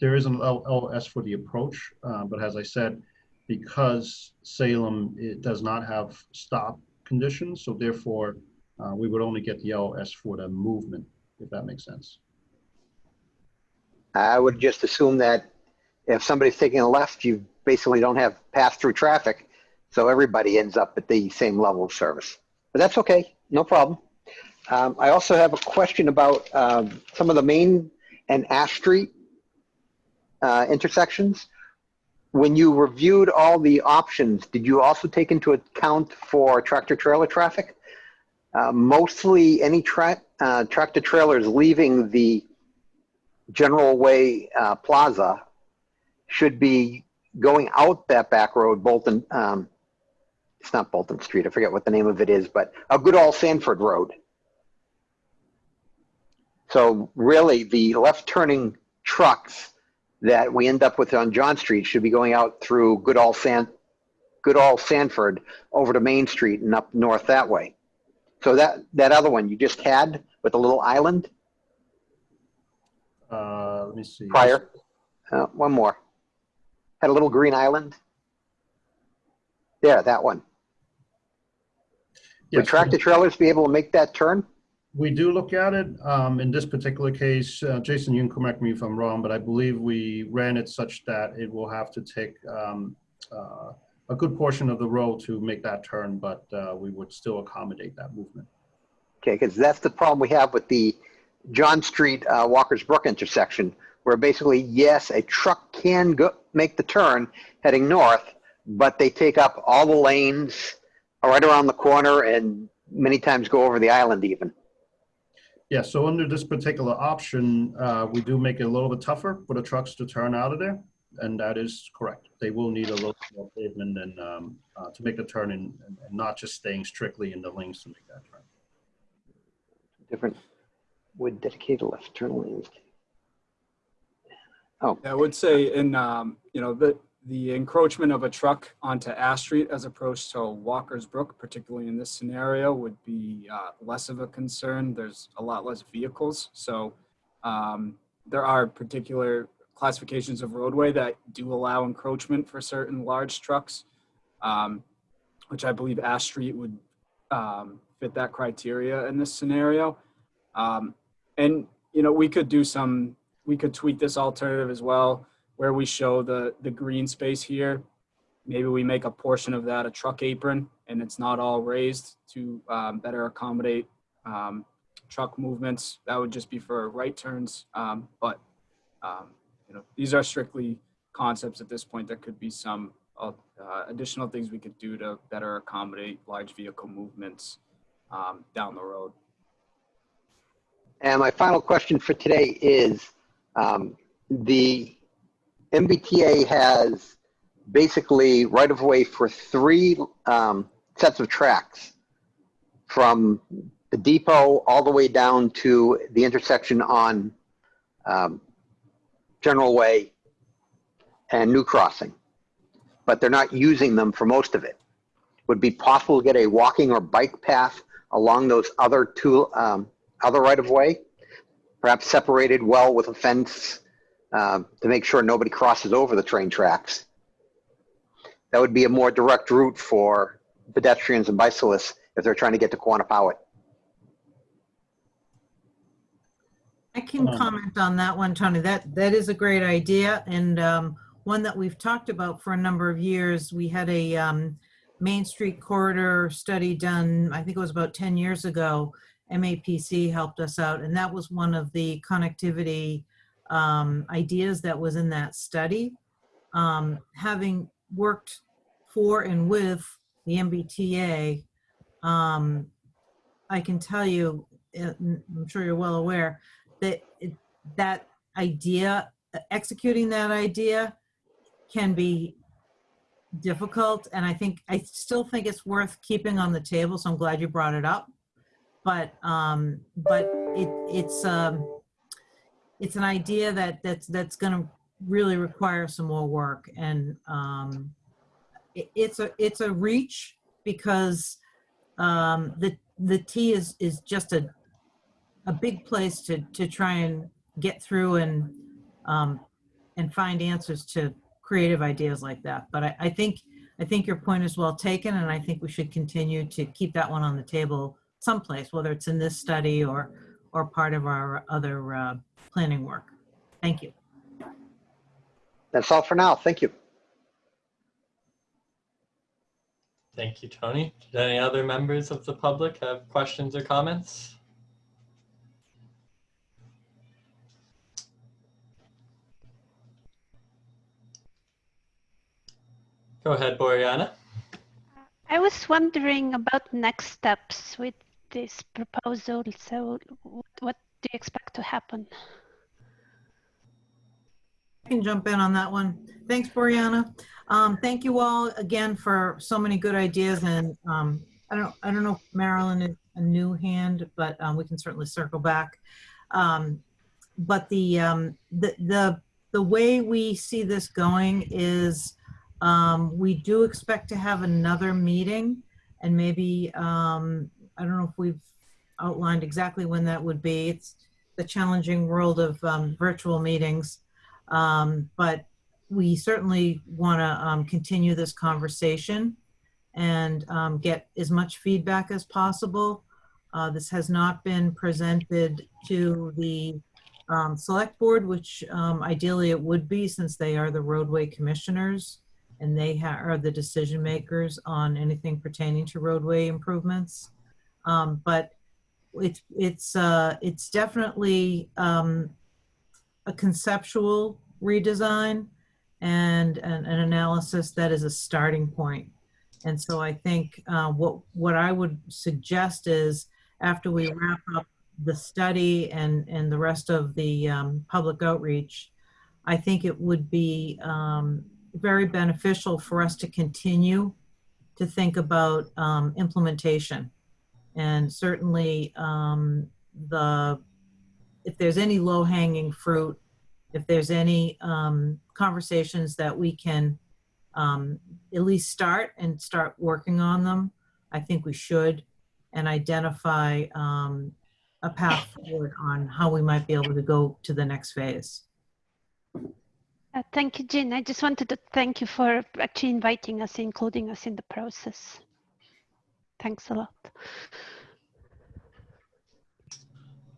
there is an L- LS for the approach, uh, but as I said, because Salem, it does not have stop conditions, so therefore, uh, we would only get the LS for the movement, if that makes sense. I would just assume that if somebody's taking a left, you basically don't have pass-through traffic, so everybody ends up at the same level of service. But that's okay, no problem. Um, I also have a question about um, some of the Main and Ash Street uh, intersections. When you reviewed all the options, did you also take into account for tractor-trailer traffic? Uh, mostly any tra- uh, tractor-trailers leaving the General Way uh, Plaza should be going out that back road, Bolton, um, it's not Bolton Street, I forget what the name of it is, but a good old Sanford Road. So really, the left turning trucks that we end up with on John Street should be going out through good old San, good old Sanford over to Main Street and up north that way. So that, that other one you just had with the little island Uh, Let me see. prior, uh, one more. Had a little green island. There, that one. Would tractor trailers be able to make that turn? We do look at it. Um, in this particular case, uh, Jason, you can correct me if I'm wrong, but I believe we ran it such that it will have to take um, uh, a good portion of the road to make that turn, but uh, we would still accommodate that movement. Okay, because that's the problem we have with the John Street, uh, Walker's Brook intersection, where basically, yes, a truck can go, make the turn heading north, but they take up all the lanes right around the corner and many times go over the island even. Yeah, so under this particular option, uh, we do make it a little bit tougher for the trucks to turn out of there. And that is correct. They will need a little more pavement and um, uh, to make the turn and, and not just staying strictly in the lanes to make that turn. Different would dedicate a left turn lanes. Oh, I would say in, um, you know, the, the encroachment of a truck onto Ash Street as opposed to Walker's Brook, particularly in this scenario, would be uh, less of a concern. There's a lot less vehicles. So um, there are particular classifications of roadway that do allow encroachment for certain large trucks, um, which I believe Ash Street would um, fit that criteria in this scenario. Um, and, you know, we could do some, we could tweak this alternative as well, where we show the, the green space here. Maybe we make a portion of that a truck apron and it's not all raised to um, better accommodate um, truck movements. That would just be for right turns. Um, but, um, you know, these are strictly concepts at this point. There could be some uh, additional things we could do to better accommodate large vehicle movements um, down the road. and my final question for today is, um, the MBTA has basically right of way for three um, sets of tracks from the depot all the way down to the intersection on um, General Way and New Crossing. But they're not using them for most of it. Would be possible to get a walking or bike path along those other two, um, other right of way? Perhaps separated well with a fence um, to make sure nobody crosses over the train tracks. That would be a more direct route for pedestrians and bicyclists if they're trying to get to Quannapowitt. I can comment on that one, Tony. That, that is a great idea and um, one that we've talked about for a number of years. We had a um, Main Street corridor study done, I think it was about 10 years ago. MAPC helped us out and that was one of the connectivity um, ideas that was in that study. Um, Having worked for and with the MBTA, um, I can tell you, I'm sure you're well aware, that it- that idea, executing that idea can be difficult. And I think, I still think it's worth keeping on the table. So I'm glad you brought it up. But, um, but it, it's, um, it's an idea that, that's, that's gonna really require some more work. And, um, it, it's a, it's a reach because, um, the, the T is, is just a, a big place to, to try and get through and, um, and find answers to creative ideas like that. But I, I think, I think your point is well taken, and I think we should continue to keep that one on the table someplace, whether it's in this study or, or part of our other, uh, planning work. Thank you. That's all for now. Thank you. Thank you, Tony. Did any other members of the public have questions or comments? Go ahead, Boriana. I was wondering about next steps with this proposal. So what, what do you expect to happen? Can jump in on that one. Thanks, Brianna. Um, thank you all again for so many good ideas and, um, I don't, I don't know if Marilyn is a new hand, but, um, we can certainly circle back. Um, but the, um, the, the, the way we see this going is, um, we do expect to have another meeting and maybe, I don't know if we've outlined exactly when that would be. It's the challenging world of, virtual meetings. Um, but we certainly want to um, continue this conversation and um, get as much feedback as possible. Uh, this has not been presented to the um, select board, which um, ideally it would be since they are the roadway commissioners and they are the decision makers on anything pertaining to roadway improvements. Um, but it's it's uh, it's definitely um, a conceptual redesign and an, an analysis that is a starting point. And so I think uh, what what I would suggest is after we wrap up the study and and the rest of the um, public outreach, I think it would be um, very beneficial for us to continue to think about um, implementation. And certainly um, the, if there's any low hanging fruit, if there's any um, conversations that we can um, at least start and start working on them, I think we should and identify um, a path *laughs* forward on how we might be able to go to the next phase. Uh, Thank you, Jean. I just wanted to thank you for actually inviting us, including us in the process. Thanks a lot.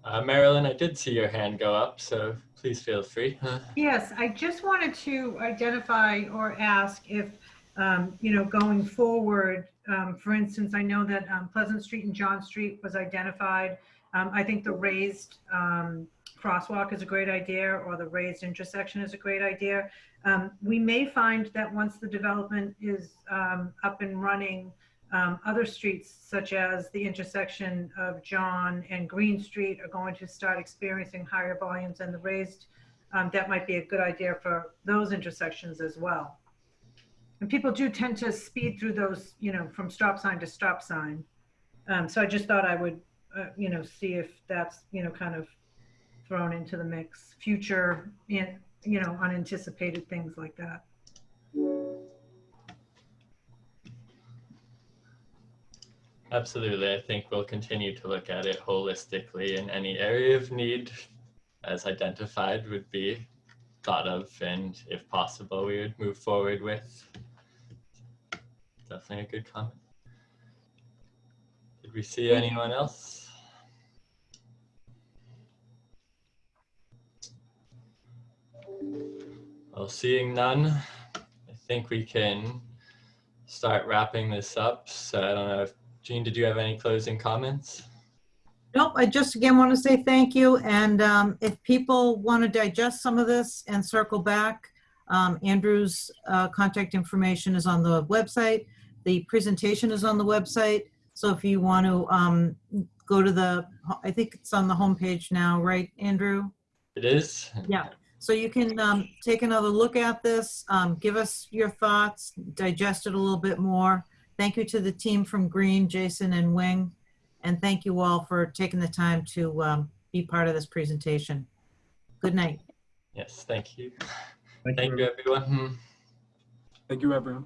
Uh, Marilyn, I did see your hand go up, so please feel free. Yes, I just wanted to identify or ask if, um, you know, going forward, um, for instance, I know that um, Pleasant Street and John Street was identified. Um, I think the raised um, crosswalk is a great idea, or the raised intersection is a great idea. Um, We may find that once the development is um, up and running, um, other streets such as the intersection of John and Green Street are going to start experiencing higher volumes and the raised, um, that might be a good idea for those intersections as well. And people do tend to speed through those, you know, from stop sign to stop sign. Um, so I just thought I would, uh, you know, see if that's, you know, kind of thrown into the mix, future, you know, unanticipated things like that. Absolutely. I think we'll continue to look at it holistically and any area of need as identified would be thought of and if possible, we would move forward with. Definitely a good comment. Did we see anyone else? Well, seeing none, I think we can start wrapping this up. So I don't know if Jean, did you have any closing comments? Nope, I just again want to say thank you. And um, if people want to digest some of this and circle back, um, Andrew's uh, contact information is on the website. The presentation is on the website. So if you want to um, go to the, I think it's on the homepage now, right, Andrew? It is? Yeah. So you can um, take another look at this, um, give us your thoughts, digest it a little bit more. Thank you to the team from Green, Jason and Wing. And thank you all for taking the time to um, be part of this presentation. Good night. Yes, thank you. Thank Thank you, everyone. Thank you, everyone.